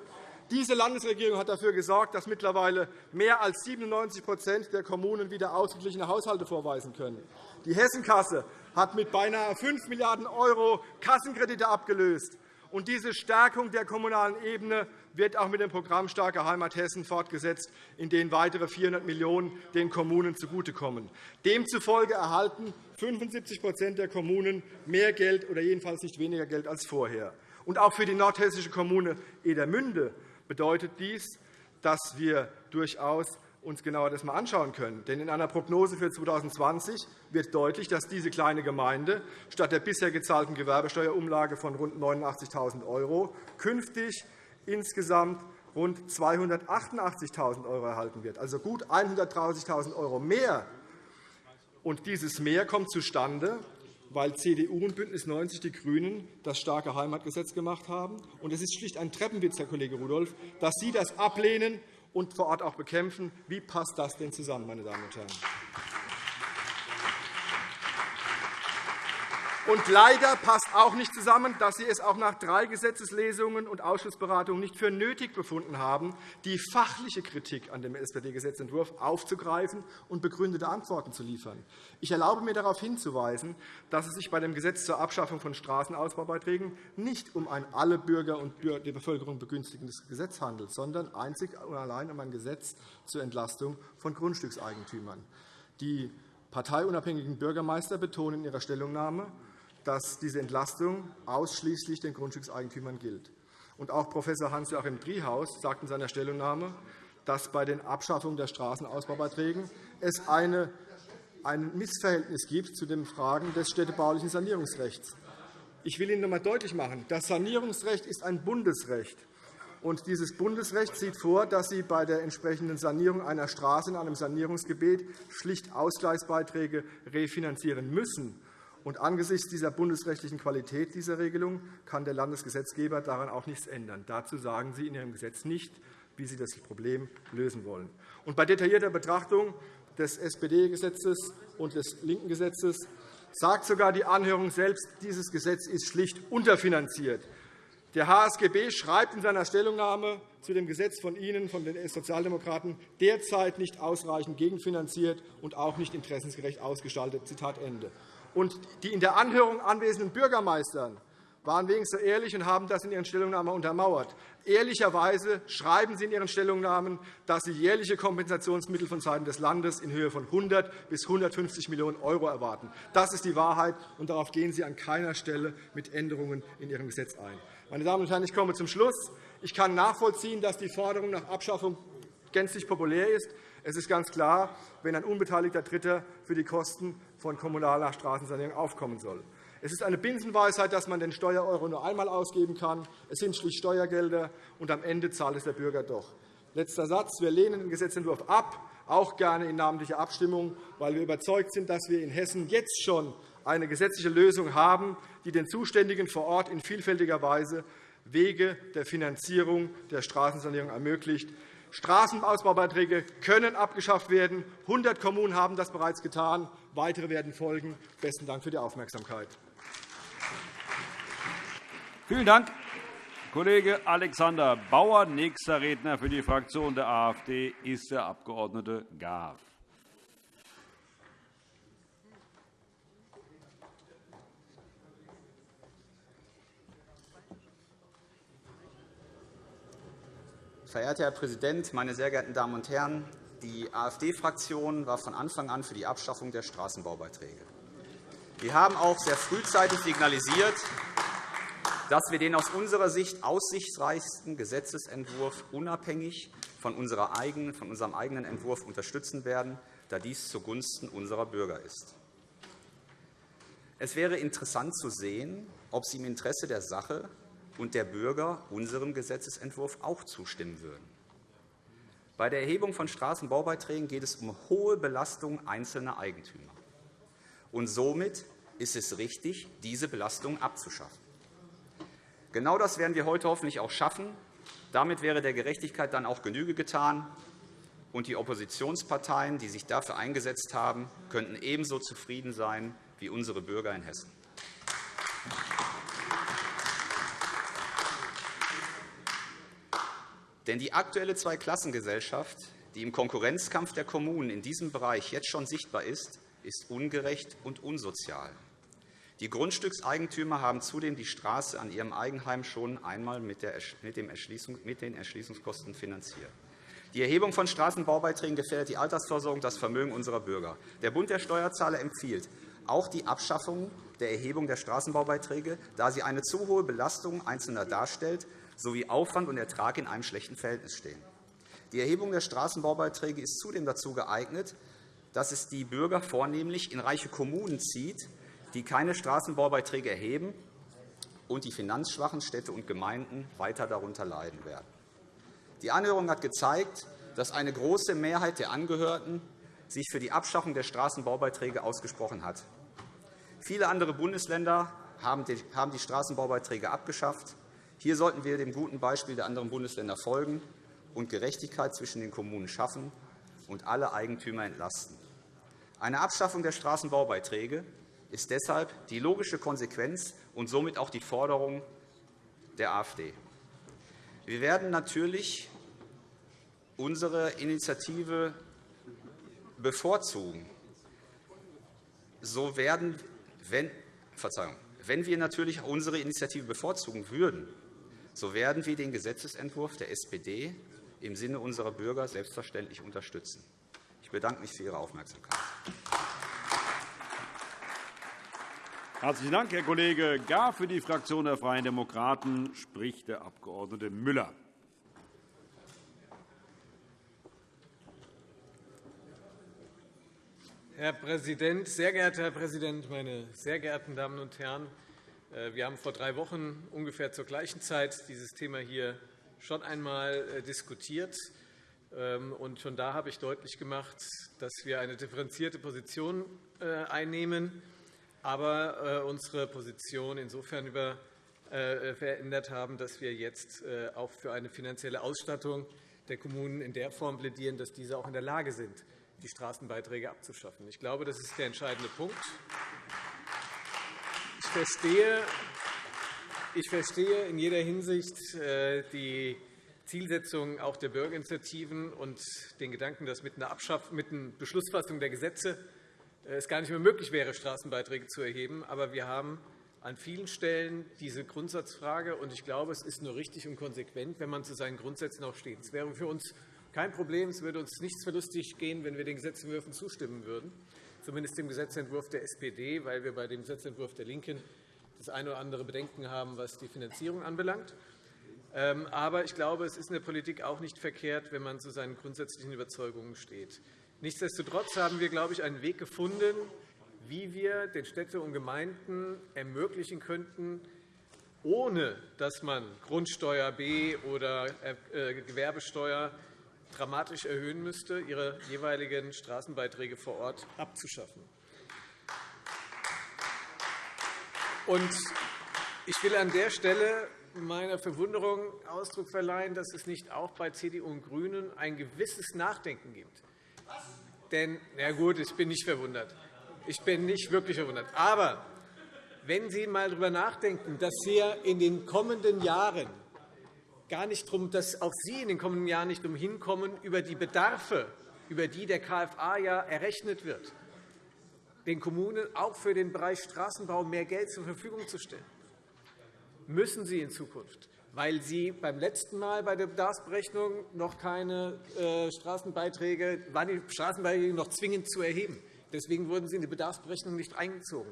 S6: Diese Landesregierung hat dafür gesorgt, dass mittlerweile mehr als 97% der Kommunen wieder ausgeglichene Haushalte vorweisen können. Die Hessenkasse hat mit beinahe 5 Milliarden € Kassenkredite abgelöst. Und diese Stärkung der kommunalen Ebene wird auch mit dem Programm Starke Heimat Hessen fortgesetzt, in dem weitere 400 Millionen € den Kommunen zugutekommen. Demzufolge erhalten 75% der Kommunen mehr Geld oder jedenfalls nicht weniger Geld als vorher. Auch für die nordhessische Kommune Edermünde bedeutet dies, dass wir durchaus uns genauer das einmal anschauen können. Denn in einer Prognose für 2020 wird deutlich, dass diese kleine Gemeinde statt der bisher gezahlten Gewerbesteuerumlage von rund 89.000 € künftig insgesamt rund 288.000 € erhalten wird, also gut 130.000 € mehr. Und dieses Mehr kommt zustande, weil CDU und BÜNDNIS 90 die GRÜNEN das starke Heimatgesetz gemacht haben. Und es ist schlicht ein Treppenwitz, Herr Kollege Rudolph, dass Sie das ablehnen und vor Ort auch bekämpfen. Wie passt das denn zusammen, meine Damen und Herren? Und leider passt auch nicht zusammen, dass Sie es auch nach drei Gesetzeslesungen und Ausschussberatungen nicht für nötig befunden haben, die fachliche Kritik an dem SPD-Gesetzentwurf aufzugreifen und begründete Antworten zu liefern. Ich erlaube mir darauf hinzuweisen, dass es sich bei dem Gesetz zur Abschaffung von Straßenausbaubeiträgen nicht um ein alle Bürger und die Bevölkerung begünstigendes Gesetz handelt, sondern einzig und allein um ein Gesetz zur Entlastung von Grundstückseigentümern. Die parteiunabhängigen Bürgermeister betonen in ihrer Stellungnahme, dass diese Entlastung ausschließlich den Grundstückseigentümern gilt. Und auch Prof. Hans-Joachim Driehaus sagt in seiner Stellungnahme, dass bei den Abschaffungen der Straßenausbaubeiträgen es eine, ein Missverhältnis gibt zu den Fragen des städtebaulichen Sanierungsrechts. Ich will Ihnen noch einmal deutlich machen, das Sanierungsrecht ist ein Bundesrecht. Und dieses Bundesrecht sieht vor, dass Sie bei der entsprechenden Sanierung einer Straße in einem Sanierungsgebiet schlicht Ausgleichsbeiträge refinanzieren müssen. Und angesichts dieser bundesrechtlichen Qualität dieser Regelung kann der Landesgesetzgeber daran auch nichts ändern. Dazu sagen Sie in Ihrem Gesetz nicht, wie Sie das Problem lösen wollen. Und bei detaillierter Betrachtung des SPD-Gesetzes und des linken Gesetzes sagt sogar die Anhörung selbst, dieses Gesetz ist schlicht unterfinanziert. Der HSGB schreibt in seiner Stellungnahme zu dem Gesetz von Ihnen, von den Sozialdemokraten, derzeit nicht ausreichend gegenfinanziert und auch nicht interessensgerecht ausgestaltet. Zitat Ende. Und die in der Anhörung anwesenden Bürgermeister waren wenigstens so ehrlich und haben das in ihren Stellungnahmen untermauert. Ehrlicherweise schreiben Sie in Ihren Stellungnahmen, dass Sie jährliche Kompensationsmittel vonseiten des Landes in Höhe von 100 bis 150 Millionen € erwarten. Das ist die Wahrheit, und darauf gehen Sie an keiner Stelle mit Änderungen in Ihrem Gesetz ein. Meine Damen und Herren, ich komme zum Schluss. Ich kann nachvollziehen, dass die Forderung nach Abschaffung gänzlich populär ist. Es ist ganz klar, wenn ein unbeteiligter Dritter für die Kosten von kommunaler Straßensanierung aufkommen soll. Es ist eine Binsenweisheit, dass man den Steuereuro nur einmal ausgeben kann. Es sind schlicht Steuergelder, und am Ende zahlt es der Bürger doch. Letzter Satz. Wir lehnen den Gesetzentwurf ab, auch gerne in namentlicher Abstimmung, weil wir überzeugt sind, dass wir in Hessen jetzt schon eine gesetzliche Lösung haben, die den Zuständigen vor Ort in vielfältiger Weise Wege der Finanzierung der Straßensanierung ermöglicht. Straßenausbaubeiträge können abgeschafft werden. 100 Kommunen haben das bereits getan. Weitere werden folgen. – Besten Dank für die Aufmerksamkeit.
S1: Vielen Dank, Kollege Alexander Bauer. Nächster Redner für die Fraktion der AfD ist der Abg. Garf.
S7: Verehrter Herr Präsident, meine sehr geehrten Damen und Herren! Die AfD-Fraktion war von Anfang an für die Abschaffung der Straßenbaubeiträge. Wir haben auch sehr frühzeitig signalisiert, dass wir den aus unserer Sicht aussichtsreichsten Gesetzentwurf unabhängig von, eigenen, von unserem eigenen Entwurf unterstützen werden, da dies zugunsten unserer Bürger ist. Es wäre interessant zu sehen, ob Sie im Interesse der Sache und der Bürger unserem Gesetzentwurf auch zustimmen würden. Bei der Erhebung von Straßenbaubeiträgen geht es um hohe Belastung einzelner Eigentümer. Und somit ist es richtig, diese Belastung abzuschaffen. Genau das werden wir heute hoffentlich auch schaffen. Damit wäre der Gerechtigkeit dann auch Genüge getan, und die Oppositionsparteien, die sich dafür eingesetzt haben, könnten ebenso zufrieden sein wie unsere Bürger in Hessen. Denn die aktuelle Zweiklassengesellschaft, die im Konkurrenzkampf der Kommunen in diesem Bereich jetzt schon sichtbar ist, ist ungerecht und unsozial. Die Grundstückseigentümer haben zudem die Straße an ihrem Eigenheim schon einmal mit den Erschließungskosten finanziert. Die Erhebung von Straßenbaubeiträgen gefährdet die Altersversorgung das Vermögen unserer Bürger. Der Bund der Steuerzahler empfiehlt auch die Abschaffung der Erhebung der Straßenbaubeiträge, da sie eine zu hohe Belastung Einzelner darstellt sowie Aufwand und Ertrag in einem schlechten Verhältnis stehen. Die Erhebung der Straßenbaubeiträge ist zudem dazu geeignet, dass es die Bürger vornehmlich in reiche Kommunen zieht, die keine Straßenbaubeiträge erheben und die finanzschwachen Städte und Gemeinden weiter darunter leiden werden. Die Anhörung hat gezeigt, dass eine große Mehrheit der Angehörten sich für die Abschaffung der Straßenbaubeiträge ausgesprochen hat. Viele andere Bundesländer haben die Straßenbaubeiträge abgeschafft. Hier sollten wir dem guten Beispiel der anderen Bundesländer folgen und Gerechtigkeit zwischen den Kommunen schaffen und alle Eigentümer entlasten. Eine Abschaffung der Straßenbaubeiträge ist deshalb die logische Konsequenz und somit auch die Forderung der AfD. Wir werden natürlich unsere Initiative bevorzugen. So werden, wenn, Verzeihung, wenn wir natürlich unsere Initiative bevorzugen würden, so werden wir den Gesetzentwurf der SPD im Sinne unserer Bürger selbstverständlich unterstützen. Ich bedanke mich für Ihre Aufmerksamkeit.
S1: Herzlichen Dank, Herr Kollege Gar. Für die Fraktion der Freien Demokraten spricht der Abg. Müller.
S8: Herr Präsident, sehr geehrter Herr Präsident, meine sehr geehrten Damen und Herren! Äh, wir haben vor drei Wochen ungefähr zur gleichen Zeit dieses Thema hier schon einmal äh, diskutiert. Ähm, schon da habe ich deutlich gemacht, dass wir eine differenzierte Position äh, einnehmen aber unsere Position insofern verändert haben, dass wir jetzt auch für eine finanzielle Ausstattung der Kommunen in der Form plädieren, dass diese auch in der Lage sind, die Straßenbeiträge abzuschaffen. Ich glaube, das ist der entscheidende Punkt. Ich verstehe, ich verstehe in jeder Hinsicht die Zielsetzung auch der Bürgerinitiativen und den Gedanken, dass mit einer, mit einer Beschlussfassung der Gesetze es gar nicht mehr möglich wäre, Straßenbeiträge zu erheben. Aber wir haben an vielen Stellen diese Grundsatzfrage. Und ich glaube, es ist nur richtig und konsequent, wenn man zu seinen Grundsätzen auch steht. Es wäre für uns kein Problem. Es würde uns nichts verlustig gehen, wenn wir den Gesetzentwürfen zustimmen würden, zumindest dem Gesetzentwurf der SPD, weil wir bei dem Gesetzentwurf der LINKEN das eine oder andere Bedenken haben, was die Finanzierung anbelangt. Ähm, aber ich glaube, es ist in der Politik auch nicht verkehrt, wenn man zu seinen grundsätzlichen Überzeugungen steht. Nichtsdestotrotz haben wir, glaube ich, einen Weg gefunden, wie wir den Städten und Gemeinden ermöglichen könnten, ohne dass man Grundsteuer B oder äh, Gewerbesteuer dramatisch erhöhen müsste, ihre jeweiligen Straßenbeiträge vor Ort abzuschaffen. Ich will an der Stelle meiner Verwunderung Ausdruck verleihen, dass es nicht auch bei CDU und GRÜNEN ein gewisses Nachdenken gibt. Denn, na gut, ich bin nicht verwundert. Ich bin nicht wirklich verwundert. Aber wenn Sie einmal darüber nachdenken, dass wir in den kommenden Jahren gar nicht drum, dass auch Sie in den kommenden Jahren nicht umhin kommen, über die Bedarfe, über die der KFA ja errechnet wird, den Kommunen auch für den Bereich Straßenbau mehr Geld zur Verfügung zu stellen, müssen Sie in Zukunft weil Sie beim letzten Mal bei der Bedarfsberechnung noch keine äh, Straßenbeiträge, waren die Straßenbeiträge noch zwingend zu erheben. Deswegen wurden sie in die Bedarfsberechnung nicht eingezogen.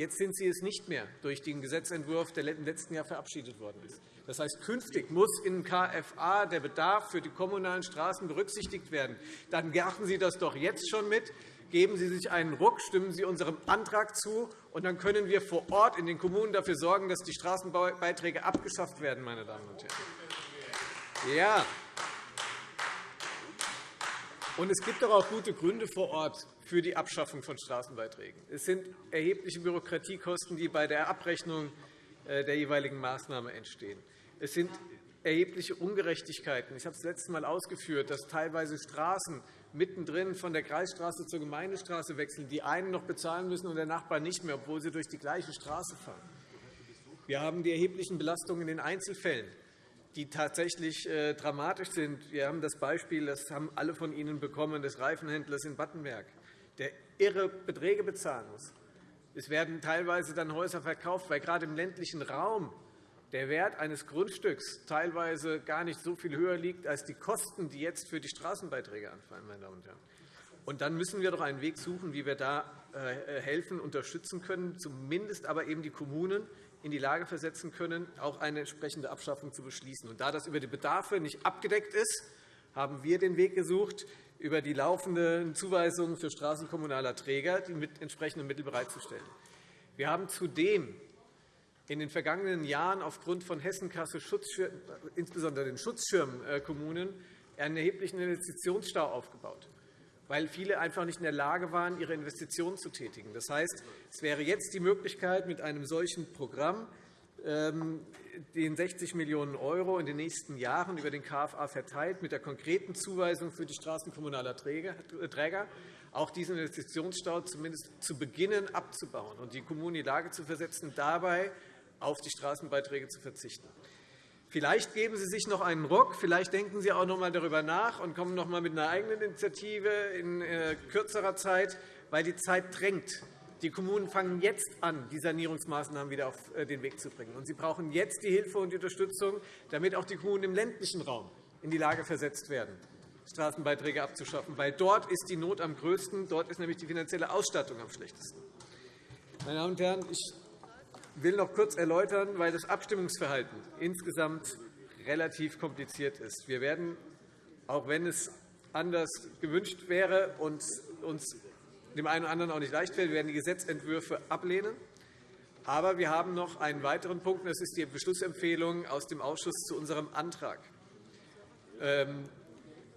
S8: Jetzt sind sie es nicht mehr durch den Gesetzentwurf, der im letzten Jahr verabschiedet worden ist. Das heißt, künftig muss in KFA der Bedarf für die kommunalen Straßen berücksichtigt werden. Dann machen Sie das doch jetzt schon mit. Geben Sie sich einen Ruck, stimmen Sie unserem Antrag zu, und dann können wir vor Ort in den Kommunen dafür sorgen, dass die Straßenbeiträge abgeschafft werden. Meine Damen und Herren. Ja. Und es gibt doch auch gute Gründe vor Ort für die Abschaffung von Straßenbeiträgen. Es sind erhebliche Bürokratiekosten, die bei der Abrechnung äh, der jeweiligen Maßnahme entstehen. Es sind erhebliche Ungerechtigkeiten. Ich habe es letztes Mal ausgeführt, dass teilweise Straßen mittendrin von der Kreisstraße zur Gemeindestraße wechseln, die einen noch bezahlen müssen und der Nachbar nicht mehr, obwohl sie durch die gleiche Straße fahren. Wir haben die erheblichen Belastungen in den Einzelfällen, die tatsächlich äh, dramatisch sind. Wir haben das Beispiel, das haben alle von Ihnen bekommen, des Reifenhändlers in Battenberg, der irre Beträge bezahlen muss. Es werden teilweise dann Häuser verkauft, weil gerade im ländlichen Raum der Wert eines Grundstücks teilweise gar nicht so viel höher liegt als die Kosten, die jetzt für die Straßenbeiträge anfallen. Meine Damen und Herren. Und dann müssen wir doch einen Weg suchen, wie wir da äh, helfen, unterstützen können, zumindest aber eben die Kommunen in die Lage versetzen können, auch eine entsprechende Abschaffung zu beschließen. Und da das über die Bedarfe nicht abgedeckt ist, haben wir den Weg gesucht, über die laufenden Zuweisungen für straßenkommunaler Träger die mit entsprechenden Mittel bereitzustellen. Wir haben zudem in den vergangenen Jahren aufgrund von Hessenkasse, insbesondere den Schutzschirmkommunen, einen erheblichen Investitionsstau aufgebaut, weil viele einfach nicht in der Lage waren, ihre Investitionen zu tätigen. Das heißt, es wäre jetzt die Möglichkeit, mit einem solchen Programm ähm, den 60 Millionen € in den nächsten Jahren über den KFA verteilt, mit der konkreten Zuweisung für die Straßen kommunaler Träger, auch diesen Investitionsstau zumindest zu beginnen abzubauen und die Kommunen in die Lage zu versetzen, dabei auf die Straßenbeiträge zu verzichten. Vielleicht geben Sie sich noch einen Ruck, vielleicht denken Sie auch noch einmal darüber nach und kommen noch einmal mit einer eigenen Initiative in äh, kürzerer Zeit, weil die Zeit drängt. Die Kommunen fangen jetzt an, die Sanierungsmaßnahmen wieder auf äh, den Weg zu bringen. Und sie brauchen jetzt die Hilfe und die Unterstützung, damit auch die Kommunen im ländlichen Raum in die Lage versetzt werden, Straßenbeiträge abzuschaffen. Weil dort ist die Not am größten, dort ist nämlich die finanzielle Ausstattung am schlechtesten. Meine Damen und Herren, ich will noch kurz erläutern, weil das Abstimmungsverhalten insgesamt relativ kompliziert ist. Wir werden, auch wenn es anders gewünscht wäre und uns dem einen oder anderen auch nicht leicht fällt, werden die Gesetzentwürfe ablehnen. Aber wir haben noch einen weiteren Punkt, das ist die Beschlussempfehlung aus dem Ausschuss zu unserem Antrag. Ähm,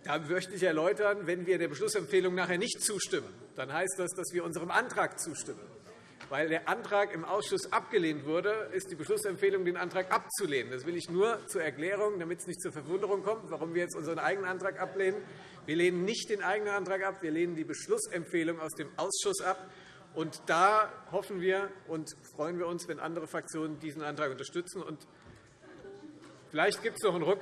S8: da möchte ich erläutern, wenn wir der Beschlussempfehlung nachher nicht zustimmen, dann heißt das, dass wir unserem Antrag zustimmen. Weil der Antrag im Ausschuss abgelehnt wurde, ist die Beschlussempfehlung, den Antrag abzulehnen. Das will ich nur zur Erklärung, damit es nicht zur Verwunderung kommt, warum wir jetzt unseren eigenen Antrag ablehnen. Wir lehnen nicht den eigenen Antrag ab, wir lehnen die Beschlussempfehlung aus dem Ausschuss ab. Und da hoffen wir und freuen wir uns, wenn andere Fraktionen diesen Antrag unterstützen. Und vielleicht gibt es noch einen Ruck.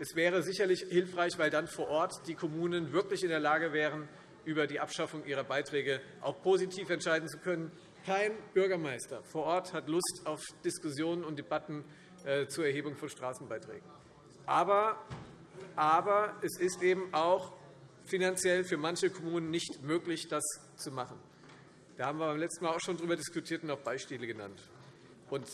S8: Es wäre sicherlich hilfreich, weil dann vor Ort die Kommunen wirklich in der Lage wären, über die Abschaffung ihrer Beiträge auch positiv entscheiden zu können. Kein Bürgermeister vor Ort hat Lust auf Diskussionen und Debatten äh, zur Erhebung von Straßenbeiträgen. Aber, aber es ist eben auch finanziell für manche Kommunen nicht möglich, das zu machen. Da haben wir beim letzten Mal auch schon darüber diskutiert und auch Beispiele genannt.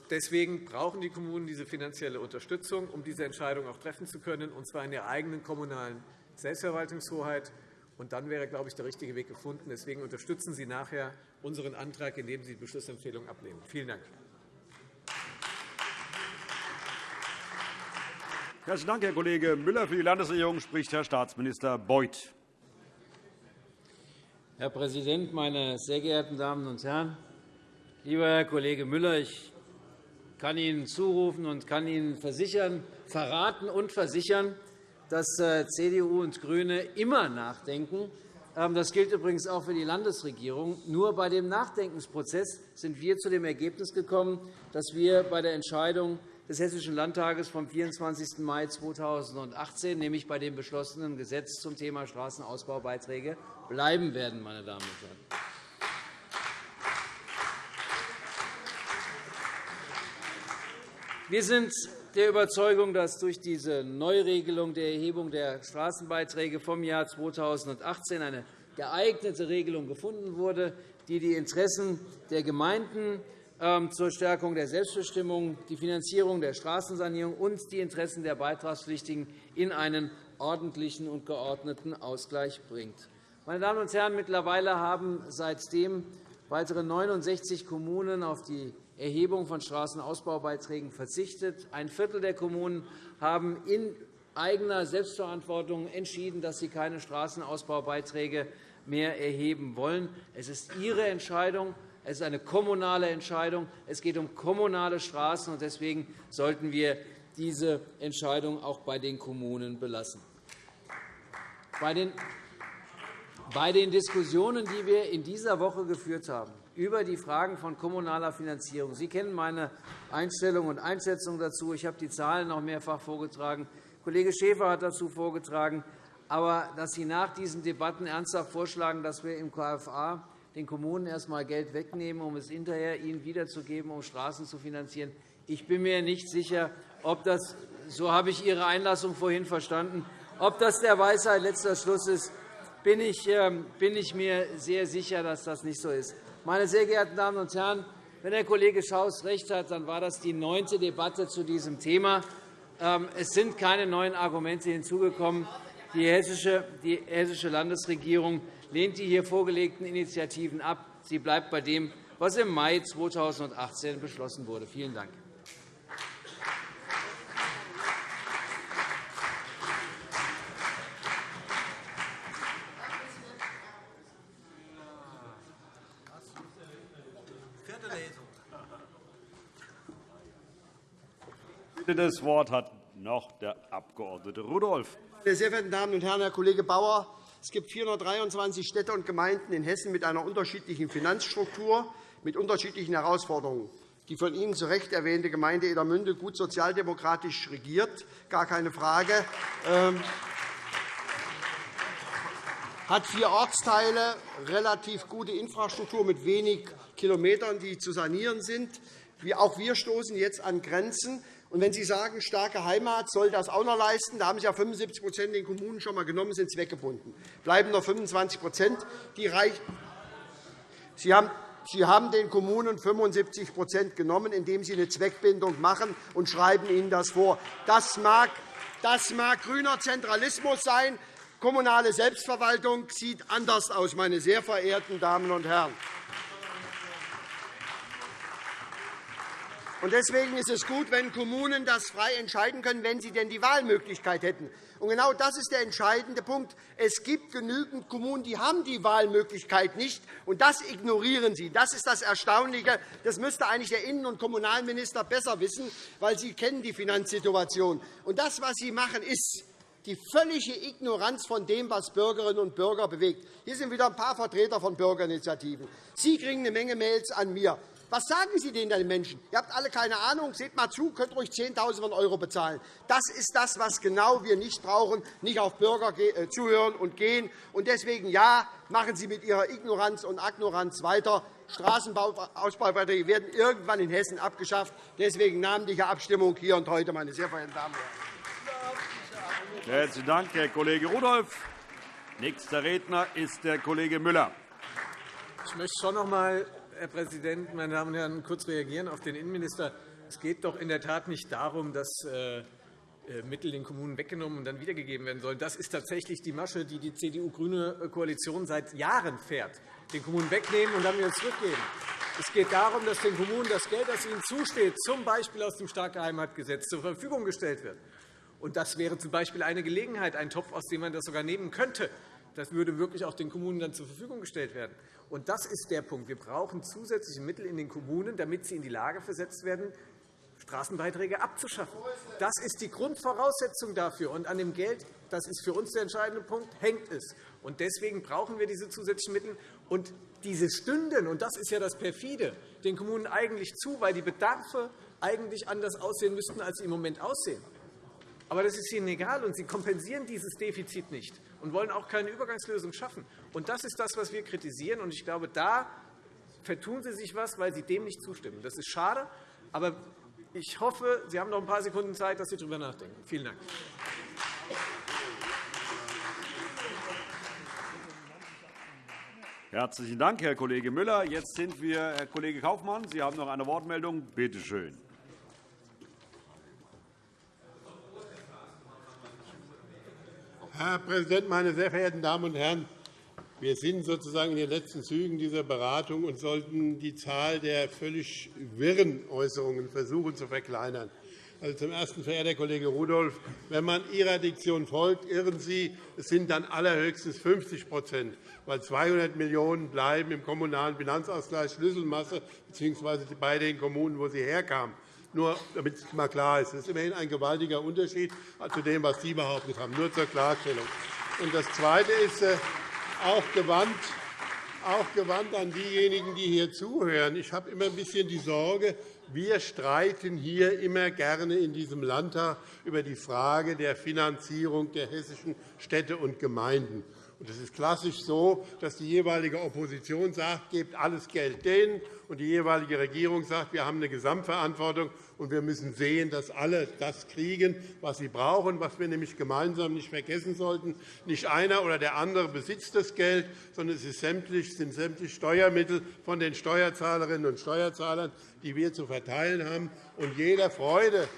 S8: Deswegen brauchen die Kommunen diese finanzielle Unterstützung, um diese Entscheidung auch treffen zu können, und zwar in der eigenen kommunalen Selbstverwaltungshoheit. Und dann wäre, glaube ich, der richtige Weg gefunden. Deswegen unterstützen Sie nachher unseren Antrag, indem Sie die Beschlussempfehlung ablehnen. Vielen Dank.
S1: Herzlichen Dank, Herr Kollege Müller. Für die Landesregierung spricht Herr Staatsminister Beuth.
S9: Herr Präsident, meine sehr geehrten Damen und Herren! Lieber Herr Kollege Müller, ich kann Ihnen zurufen und kann Ihnen versichern, verraten und versichern, dass äh, CDU und GRÜNE immer nachdenken. Ähm, das gilt übrigens auch für die Landesregierung. Nur bei dem Nachdenkensprozess sind wir zu dem Ergebnis gekommen, dass wir bei der Entscheidung des Hessischen Landtages vom 24. Mai 2018, nämlich bei dem beschlossenen Gesetz zum Thema Straßenausbaubeiträge, bleiben werden. Meine Damen und Herren. Wir sind der Überzeugung, dass durch diese Neuregelung der Erhebung der Straßenbeiträge vom Jahr 2018 eine geeignete Regelung gefunden wurde, die die Interessen der Gemeinden ähm, zur Stärkung der Selbstbestimmung, die Finanzierung der Straßensanierung und die Interessen der Beitragspflichtigen in einen ordentlichen und geordneten Ausgleich bringt. Meine Damen und Herren, mittlerweile haben seitdem weitere 69 Kommunen auf die Erhebung von Straßenausbaubeiträgen verzichtet. Ein Viertel der Kommunen haben in eigener Selbstverantwortung entschieden, dass sie keine Straßenausbaubeiträge mehr erheben wollen. Es ist Ihre Entscheidung. Es ist eine kommunale Entscheidung. Es geht um kommunale Straßen. Deswegen sollten wir diese Entscheidung auch bei den Kommunen belassen. Bei den Diskussionen, die wir in dieser Woche geführt haben, über die Fragen von kommunaler Finanzierung. Sie kennen meine Einstellung und Einschätzung dazu. Ich habe die Zahlen noch mehrfach vorgetragen. Kollege Schäfer hat dazu vorgetragen. Aber dass Sie nach diesen Debatten ernsthaft vorschlagen, dass wir im KFA den Kommunen erst einmal Geld wegnehmen, um es hinterher ihnen wiederzugeben, um Straßen zu finanzieren, ich bin mir nicht sicher, ob das, so habe ich Ihre Einlassung vorhin verstanden, ob das der Weisheit letzter Schluss ist, bin ich, ähm, bin ich mir sehr sicher, dass das nicht so ist. Meine sehr geehrten Damen und Herren, wenn der Kollege Schaus recht hat, dann war das die neunte Debatte zu diesem Thema. Ähm, es sind keine neuen Argumente hinzugekommen. Die hessische Landesregierung lehnt die hier vorgelegten Initiativen ab. Sie bleibt bei dem, was im Mai 2018 beschlossen wurde. Vielen Dank.
S1: Das Wort hat noch der Abg. Rudolph.
S3: Meine sehr verehrten Damen und Herren, Herr Kollege Bauer! Es gibt 423 Städte und Gemeinden in Hessen mit einer unterschiedlichen Finanzstruktur, mit unterschiedlichen Herausforderungen. Die von Ihnen zu Recht erwähnte Gemeinde Edermünde, gut sozialdemokratisch regiert, gar keine Frage, ähm, hat vier Ortsteile, relativ gute Infrastruktur mit wenig Kilometern, die zu sanieren sind. Auch wir stoßen jetzt an Grenzen. Und wenn Sie sagen, starke Heimat soll das auch noch leisten, da haben Sie ja 75% den Kommunen schon einmal genommen, sind zweckgebunden. Bleiben noch 25 die reichen. Sie haben Sie haben den Kommunen 75% genommen, indem Sie eine Zweckbindung machen und schreiben ihnen das vor. Das mag, das mag grüner Zentralismus sein. Kommunale Selbstverwaltung sieht anders aus, meine sehr verehrten Damen und Herren. Deswegen ist es gut, wenn Kommunen das frei entscheiden können, wenn sie denn die Wahlmöglichkeit hätten. Und genau das ist der entscheidende Punkt. Es gibt genügend Kommunen, die haben die Wahlmöglichkeit nicht, und das ignorieren Sie. Das ist das Erstaunliche. Das müsste eigentlich der Innen- und Kommunalminister besser wissen, weil Sie kennen die Finanzsituation. Und das, was Sie machen, ist die völlige Ignoranz von dem, was Bürgerinnen und Bürger bewegt. Hier sind wieder ein paar Vertreter von Bürgerinitiativen. Sie kriegen eine Menge Mails an mir. Was sagen Sie denn den Menschen? Ihr habt alle keine Ahnung. Seht mal zu, könnt ruhig Zehntausende von Euro bezahlen. Das ist das, was genau wir nicht brauchen, nicht auf Bürger äh, zuhören und gehen. Und deswegen, ja, machen Sie mit Ihrer Ignoranz und Agnoranz weiter. Straßenbauausbauverträge werden irgendwann in Hessen abgeschafft. Deswegen namentliche Abstimmung hier und heute, meine sehr verehrten Damen und
S1: Herren. Herzlichen Dank, Herr Kollege Rudolph. Nächster Redner ist der Kollege Müller.
S8: Ich möchte schon noch einmal Herr Präsident, meine Damen und Herren, kurz reagieren auf den Innenminister. Es geht doch in der Tat nicht darum, dass äh, äh, Mittel den Kommunen weggenommen und dann wiedergegeben werden sollen. Das ist tatsächlich die Masche, die die CDU-grüne Koalition seit Jahren fährt. Den Kommunen wegnehmen und dann wieder zurückgeben. Es geht darum, dass den Kommunen das Geld, das ihnen zusteht, z. B. aus dem Starke Heimatgesetz zur Verfügung gestellt wird. Das wäre z. B. eine Gelegenheit, ein Topf, aus dem man das sogar nehmen könnte. Das würde wirklich auch den Kommunen dann zur Verfügung gestellt werden. Und das ist der Punkt. Wir brauchen zusätzliche Mittel in den Kommunen, damit sie in die Lage versetzt werden, Straßenbeiträge abzuschaffen. Das ist die Grundvoraussetzung dafür. Und an dem Geld, das ist für uns der entscheidende Punkt, hängt es. Und deswegen brauchen wir diese zusätzlichen Mittel. Und diese stünden, und das ist ja das Perfide, den Kommunen eigentlich zu, weil die Bedarfe eigentlich anders aussehen müssten, als sie im Moment aussehen. Aber das ist Ihnen egal, und Sie kompensieren dieses Defizit nicht und wollen auch keine Übergangslösung schaffen. Und das ist das, was wir kritisieren. Und ich glaube, da vertun Sie sich etwas, weil Sie dem nicht zustimmen. Das ist schade, aber ich hoffe, Sie haben noch ein paar Sekunden Zeit, dass Sie darüber nachdenken. Vielen Dank.
S1: Herzlichen Dank, Herr Kollege Müller. Jetzt sind wir, Herr Kollege Kaufmann, Sie haben noch eine Wortmeldung. Bitte schön.
S10: Herr Präsident, meine sehr verehrten Damen und Herren! Wir sind sozusagen in den letzten Zügen dieser Beratung und sollten die Zahl der völlig wirren Äußerungen versuchen zu verkleinern. Also zum Ersten, verehrter Kollege Rudolph, wenn man Ihrer Diktion folgt, irren Sie. Es sind dann allerhöchstens 50% weil 200 Millionen € bleiben im kommunalen Finanzausgleich Schlüsselmasse bzw. bei den Kommunen, wo sie herkamen. Nur damit es mal klar ist. Das ist immerhin ein gewaltiger Unterschied zu dem, was Sie behauptet haben. Nur zur Klarstellung. Und das Zweite ist äh, auch gewandt, auch gewandt an diejenigen, die hier zuhören. Ich habe immer ein bisschen die Sorge, wir streiten hier immer gerne in diesem Landtag über die Frage der Finanzierung der hessischen Städte und Gemeinden. Es ist klassisch so, dass die jeweilige Opposition sagt, gebt alles Geld denen, und die jeweilige Regierung sagt, wir haben eine Gesamtverantwortung, und wir müssen sehen, dass alle das kriegen, was sie brauchen, was wir nämlich gemeinsam nicht vergessen sollten. Nicht einer oder der andere besitzt das Geld, sondern es sind sämtlich Steuermittel von den Steuerzahlerinnen und Steuerzahlern, die wir zu verteilen haben. Und jeder Freude,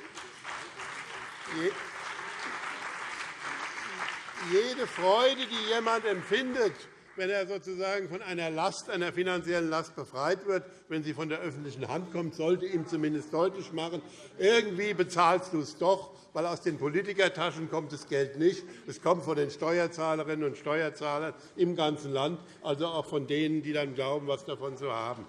S10: jede Freude, die jemand empfindet, wenn er sozusagen von einer Last, einer finanziellen Last befreit wird, wenn sie von der öffentlichen Hand kommt, sollte ihm zumindest deutlich machen, irgendwie bezahlst du es doch, weil aus den Politikertaschen kommt das Geld nicht. Es kommt von den Steuerzahlerinnen und Steuerzahlern im ganzen Land, also auch von denen, die dann glauben, etwas davon zu haben.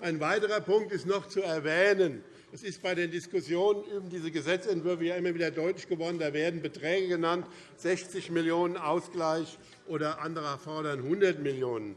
S10: Ein weiterer Punkt ist noch zu erwähnen. Es ist bei den Diskussionen über diese Gesetzentwürfe ja immer wieder deutlich geworden. Da werden Beträge genannt, 60 Millionen € Ausgleich oder andere fordern 100 Millionen €.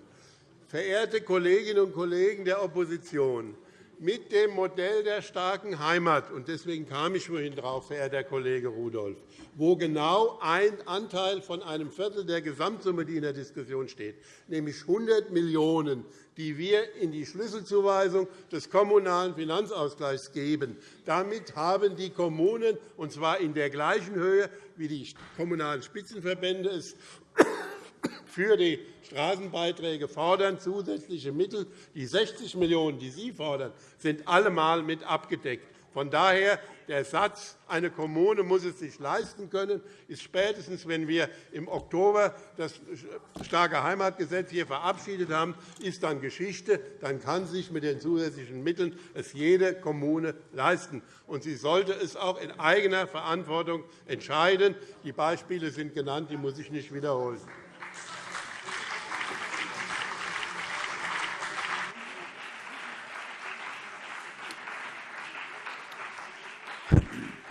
S10: Verehrte Kolleginnen und Kollegen der Opposition, mit dem Modell der starken Heimat, und deswegen kam ich vorhin darauf, verehrter Kollege Rudolph, wo genau ein Anteil von einem Viertel der Gesamtsumme, die in der Diskussion steht, nämlich 100 Millionen €, die wir in die Schlüsselzuweisung des Kommunalen Finanzausgleichs geben. Damit haben die Kommunen, und zwar in der gleichen Höhe, wie die Kommunalen Spitzenverbände es für die Straßenbeiträge fordern, zusätzliche Mittel. Die 60 Millionen €, die Sie fordern, sind allemal mit abgedeckt. Von daher der Satz, eine Kommune muss es sich leisten können, ist spätestens, wenn wir im Oktober das starke Heimatgesetz hier verabschiedet haben, ist dann Geschichte. Dann kann sich mit den zusätzlichen Mitteln es jede Kommune leisten. Und sie sollte es auch in eigener Verantwortung entscheiden. Die Beispiele sind genannt, die muss ich nicht wiederholen.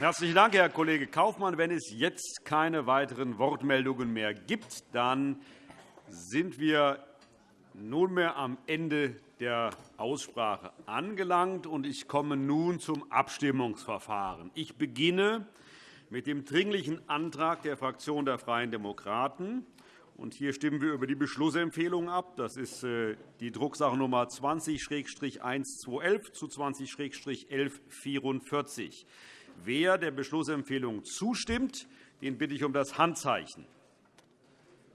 S1: Herzlichen Dank, Herr Kollege Kaufmann. Wenn es jetzt keine weiteren Wortmeldungen mehr gibt, dann sind wir nunmehr am Ende der Aussprache angelangt. und Ich komme nun zum Abstimmungsverfahren. Ich beginne mit dem Dringlichen Antrag der Fraktion der Freien Demokraten. hier stimmen wir über die Beschlussempfehlung ab. Das ist äh, die Drucksache Nummer 20-1211 zu 20-1144. Wer der Beschlussempfehlung zustimmt, den bitte ich um das Handzeichen.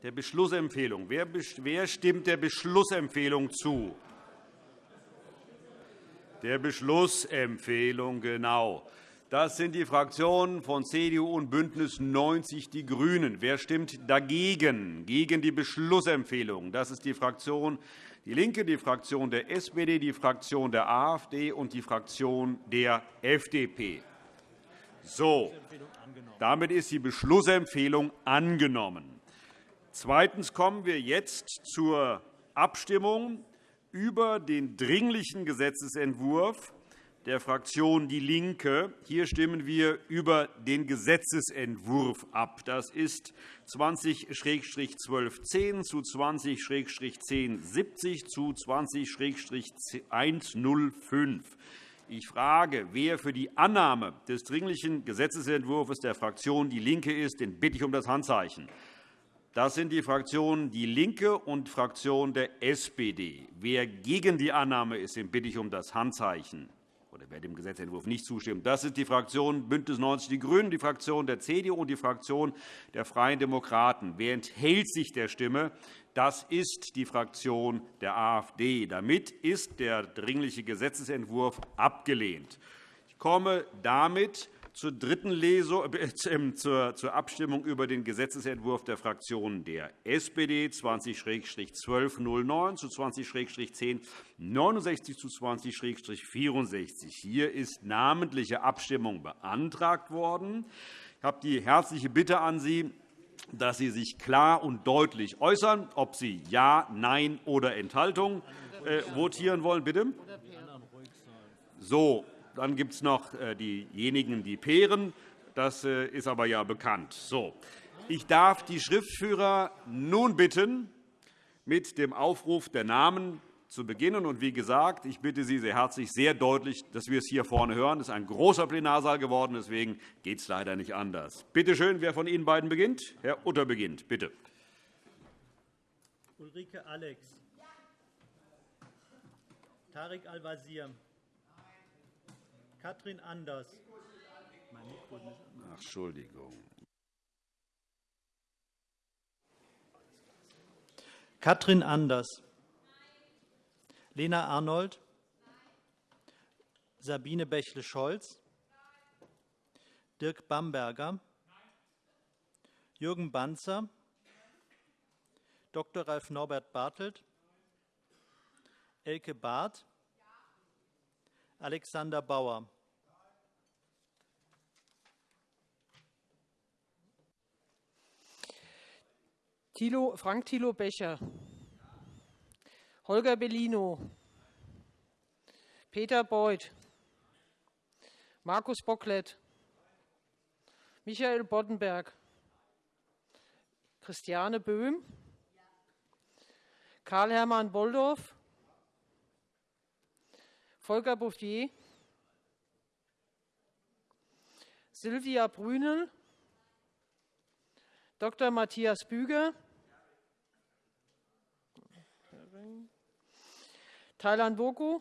S1: Der Beschlussempfehlung. Wer stimmt der Beschlussempfehlung zu? Der Beschlussempfehlung, genau. Das sind die Fraktionen von CDU und BÜNDNIS 90 die GRÜNEN. Wer stimmt dagegen, gegen die Beschlussempfehlung? Das ist die Fraktion DIE LINKE, die Fraktion der SPD, die Fraktion der AfD und die Fraktion der FDP. So, damit ist die Beschlussempfehlung angenommen. Zweitens kommen wir jetzt zur Abstimmung über den Dringlichen Gesetzentwurf der Fraktion DIE LINKE. Hier stimmen wir über den Gesetzentwurf ab. Das ist 20-1210 zu 20-1070 zu 20-105. Ich frage, wer für die Annahme des Dringlichen Gesetzentwurfs der Fraktion DIE LINKE ist, den bitte ich um das Handzeichen. Das sind die Fraktionen DIE LINKE und Fraktion der SPD. Wer gegen die Annahme ist, den bitte ich um das Handzeichen. Wer dem Gesetzentwurf nicht zustimmt. Das sind die Fraktionen BÜNDNIS 90 die GRÜNEN, die Fraktion der CDU und die Fraktion der Freien Demokraten. Wer enthält sich der Stimme? Das ist die Fraktion der AfD. Damit ist der Dringliche Gesetzentwurf abgelehnt. Ich komme damit zur dritten Lesung, äh, zur, zur Abstimmung über den Gesetzentwurf der Fraktionen der SPD 20-1209 zu 20-1069 zu 20-64. Hier ist namentliche Abstimmung beantragt worden. Ich habe die herzliche Bitte an Sie, dass Sie sich klar und deutlich äußern, ob Sie Ja, Nein oder Enthaltung äh, votieren wollen. Bitte? So, dann gibt es noch äh, diejenigen, die peeren. Das äh, ist aber ja bekannt. So. Ich darf die Schriftführer nun bitten, mit dem Aufruf der Namen zu beginnen. Und wie gesagt, ich bitte Sie sehr herzlich, sehr deutlich, dass wir es hier vorne hören. Es ist ein großer Plenarsaal geworden, deswegen geht es leider nicht anders. Bitte schön, wer von Ihnen beiden beginnt? Herr Utter beginnt, bitte.
S11: Ulrike Alex. Tarek Al-Wazir. Katrin Anders.
S1: Ach, Entschuldigung.
S11: Katrin Anders. Lena Arnold. Sabine Bächle-Scholz. Dirk Bamberger. Jürgen Banzer. Dr. Ralf Norbert Bartelt. Elke Barth. Alexander Bauer.
S12: Thilo, Frank Thilo Becher. Holger Bellino. Peter Beuth. Markus Bocklet. Michael Boddenberg. Christiane Böhm. Karl-Hermann Bolldorf. Volker Bouffier, Silvia Brünel, Dr. Matthias Büger, Thailand Boku,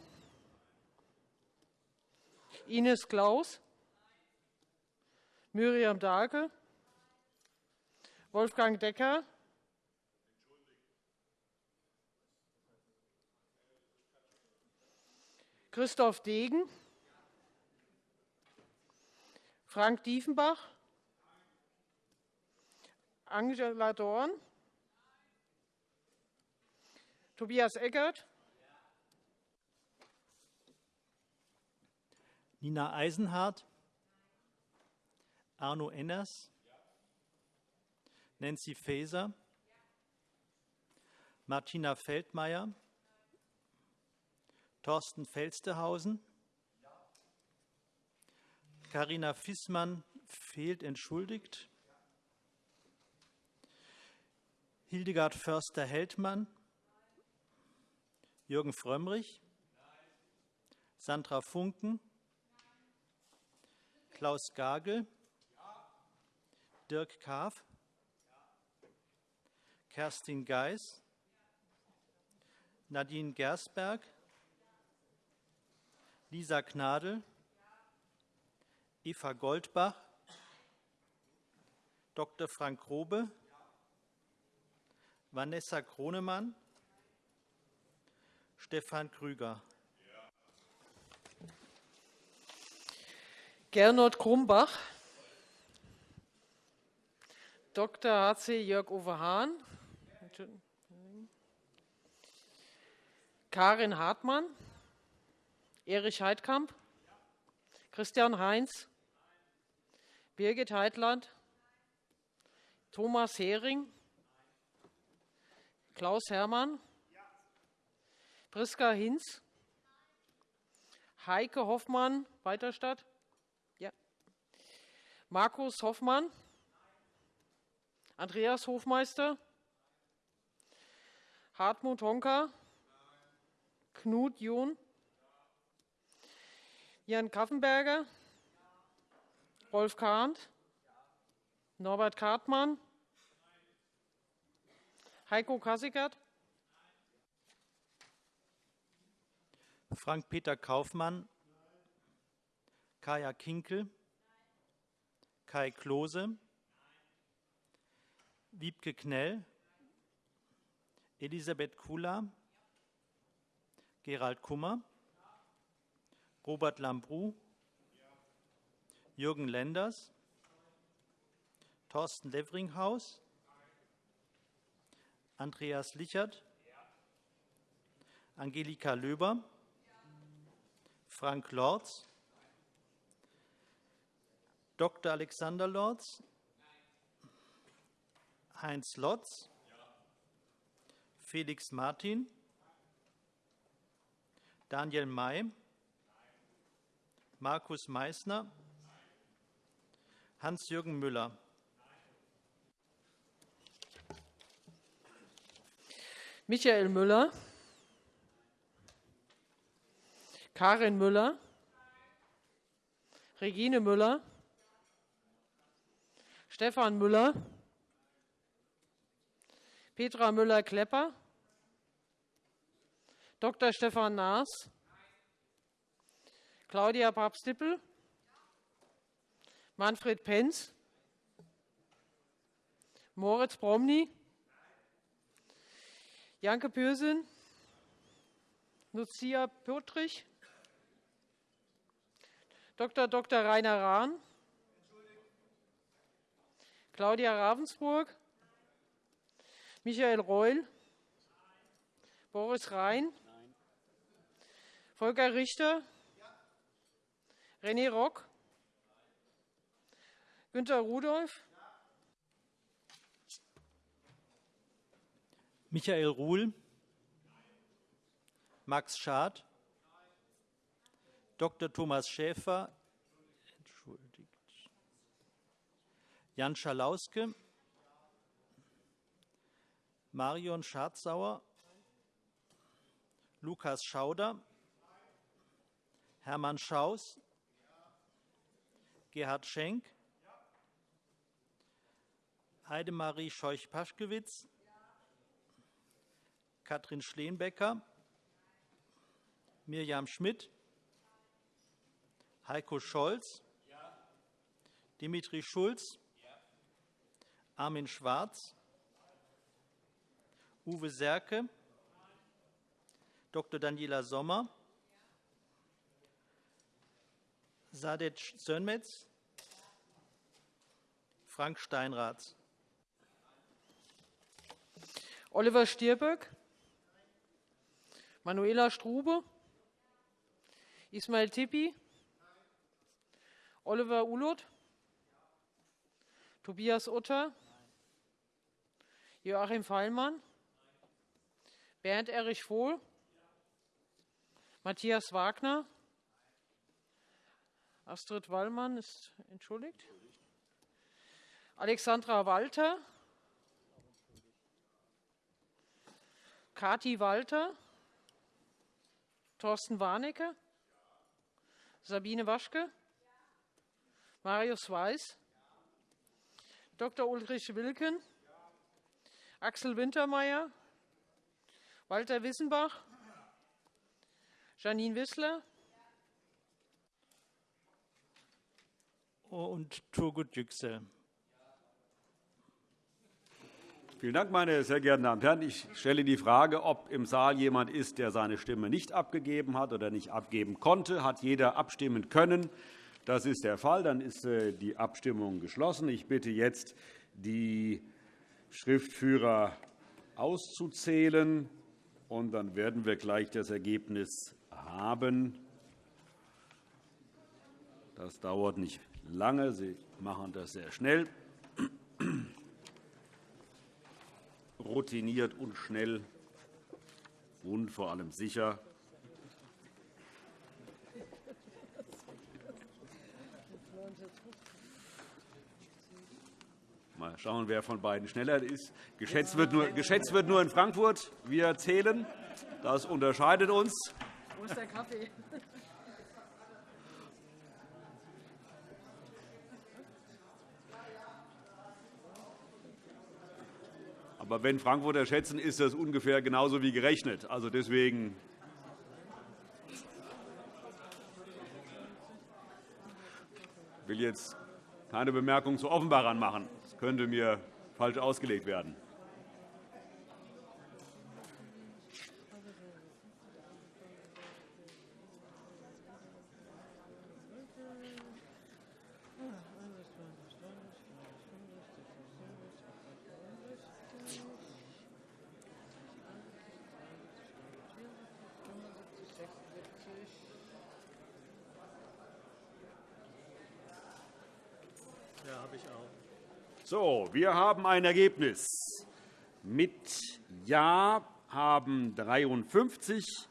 S12: Ines Klaus, Miriam Dahlke, Wolfgang Decker, Christoph Degen, Frank Diefenbach, Angela Dorn, Tobias Eckert,
S11: Nina Eisenhardt, Arno Enners, Nancy Faeser, Martina Feldmayer, Thorsten Felstehausen. Carina Fissmann fehlt entschuldigt. Hildegard Förster-Heldmann. Jürgen Frömmrich. Sandra Funken. Klaus Gagel. Dirk Kaaf. Kerstin Geis. Nadine Gersberg. Lisa Gnadl, Eva Goldbach, Dr. Frank Grobe, Vanessa Kronemann, Stefan Krüger.
S12: Gernot Krumbach, Dr. H.C. Jörg-Uwe Hahn, Karin Hartmann, Erich Heidkamp? Christian Heinz? Birgit Heitland? Thomas Hering? Klaus Hermann? Priska Hinz? Heike Hoffmann, Weiterstadt? Ja. Markus Hoffmann? Andreas Hofmeister? Hartmut Honka? Knut John? Jan Kaffenberger, Rolf Kahnt, Norbert Kartmann, Heiko Kassikert,
S11: Frank-Peter Kaufmann, Kaya Kinkel, Kai Klose, Wiebke Knell, Elisabeth Kula, Gerald Kummer, Robert Lambrou, Jürgen Lenders, Thorsten Levringhaus, Andreas Lichert, Angelika Löber, Frank Lorz, Dr. Alexander Lorz, Heinz Lotz, Felix Martin, Daniel May, Markus Meysner, Hans-Jürgen Müller.
S12: Michael Müller, Karin Müller, Regine Müller, Stefan Müller, Petra Müller-Klepper, Dr. Stefan Naas, Claudia Papst-Dippel, Manfred Penz, Moritz Bromny, Janke Pürsün, Lucia Pürtrich, Dr. Dr. Rainer Rahn, Claudia Ravensburg, Michael Reul, Boris Rhein, Volker Richter, René Rock, Günter Rudolph,
S11: Michael Ruhl, Max Schad, Dr. Thomas Schäfer, entschuldigt, Jan Schalauske, Marion Schatzauer, Lukas Schauder, Hermann Schaus, Gerhard Schenk, Heidemarie Scheuch-Paschkewitz, Katrin Schleenbecker, Mirjam Schmidt, Heiko Scholz, Dimitri Schulz, Armin Schwarz, Uwe Serke, Dr. Daniela Sommer, Sadek Sönmetz, Frank Steinrath.
S12: Oliver Stirböck, Manuela Strube, Ismail Tippi, Oliver Ulot, Tobias Utter, Joachim Fallmann, Bernd Erich Vohl, Matthias Wagner, Astrid Wallmann ist entschuldigt, Alexandra Walter, Kati Walter, Thorsten Warnecke, Sabine Waschke, Marius Weiß, Dr. Ulrich Wilken, Axel Wintermeyer, Walter Wissenbach, Janine Wissler
S11: und Turgut Yüksel.
S1: Vielen Dank, meine sehr geehrten Damen und Herren. Ich stelle die Frage, ob im Saal jemand ist, der seine Stimme nicht abgegeben hat oder nicht abgeben konnte. Hat jeder abstimmen können? Das ist der Fall. Dann ist äh, die Abstimmung geschlossen. Ich bitte jetzt, die Schriftführer auszuzählen. Und dann werden wir gleich das Ergebnis haben. Das dauert nicht lange. Sie machen das sehr schnell routiniert und schnell und vor allem sicher. Mal schauen, wer von beiden schneller ist. Geschätzt wird nur, geschätzt wird nur in Frankfurt. Wir zählen. Das unterscheidet uns.
S12: Wo ist der Kaffee?
S1: Aber wenn Frankfurter schätzen, ist das ungefähr genauso wie gerechnet. Also deswegen ich will jetzt keine Bemerkung zu Offenbarern machen. Das könnte mir falsch ausgelegt werden. So, wir haben ein Ergebnis. Mit Ja haben 53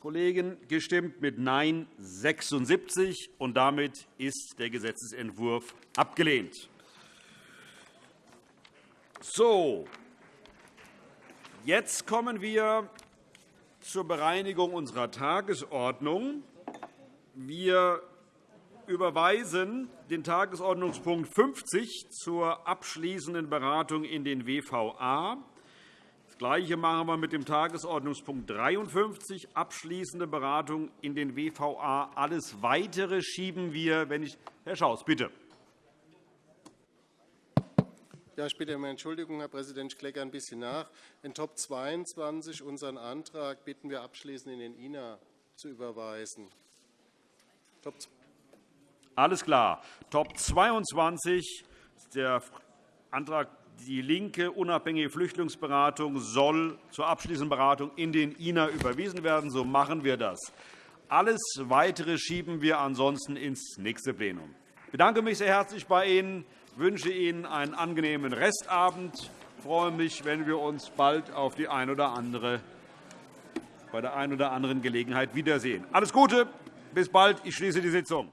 S1: Kollegen gestimmt, mit Nein 76. Und damit ist der Gesetzentwurf abgelehnt. So, jetzt kommen wir zur Bereinigung unserer Tagesordnung. Wir überweisen den Tagesordnungspunkt 50 zur abschließenden Beratung in den WVA. Das Gleiche machen wir mit dem Tagesordnungspunkt 53, abschließende Beratung in den WVA. Alles Weitere schieben wir, wenn ich Herr Schaus, bitte.
S4: Ja, ich bitte um Entschuldigung, Herr Präsident. Ich klecke ein bisschen nach. In Top 22 unseren Antrag bitten wir abschließend in den INA zu überweisen.
S1: Top alles klar. Top 22, der Antrag DIE LINKE, unabhängige Flüchtlingsberatung, soll zur abschließenden Beratung in den INA überwiesen werden. So machen wir das. Alles Weitere schieben wir ansonsten ins nächste Plenum. Ich bedanke mich sehr herzlich bei Ihnen, wünsche Ihnen einen angenehmen Restabend. Ich freue mich, wenn wir uns bald auf die ein oder andere, bei der einen oder anderen Gelegenheit wiedersehen. Alles Gute, bis bald. Ich schließe die Sitzung.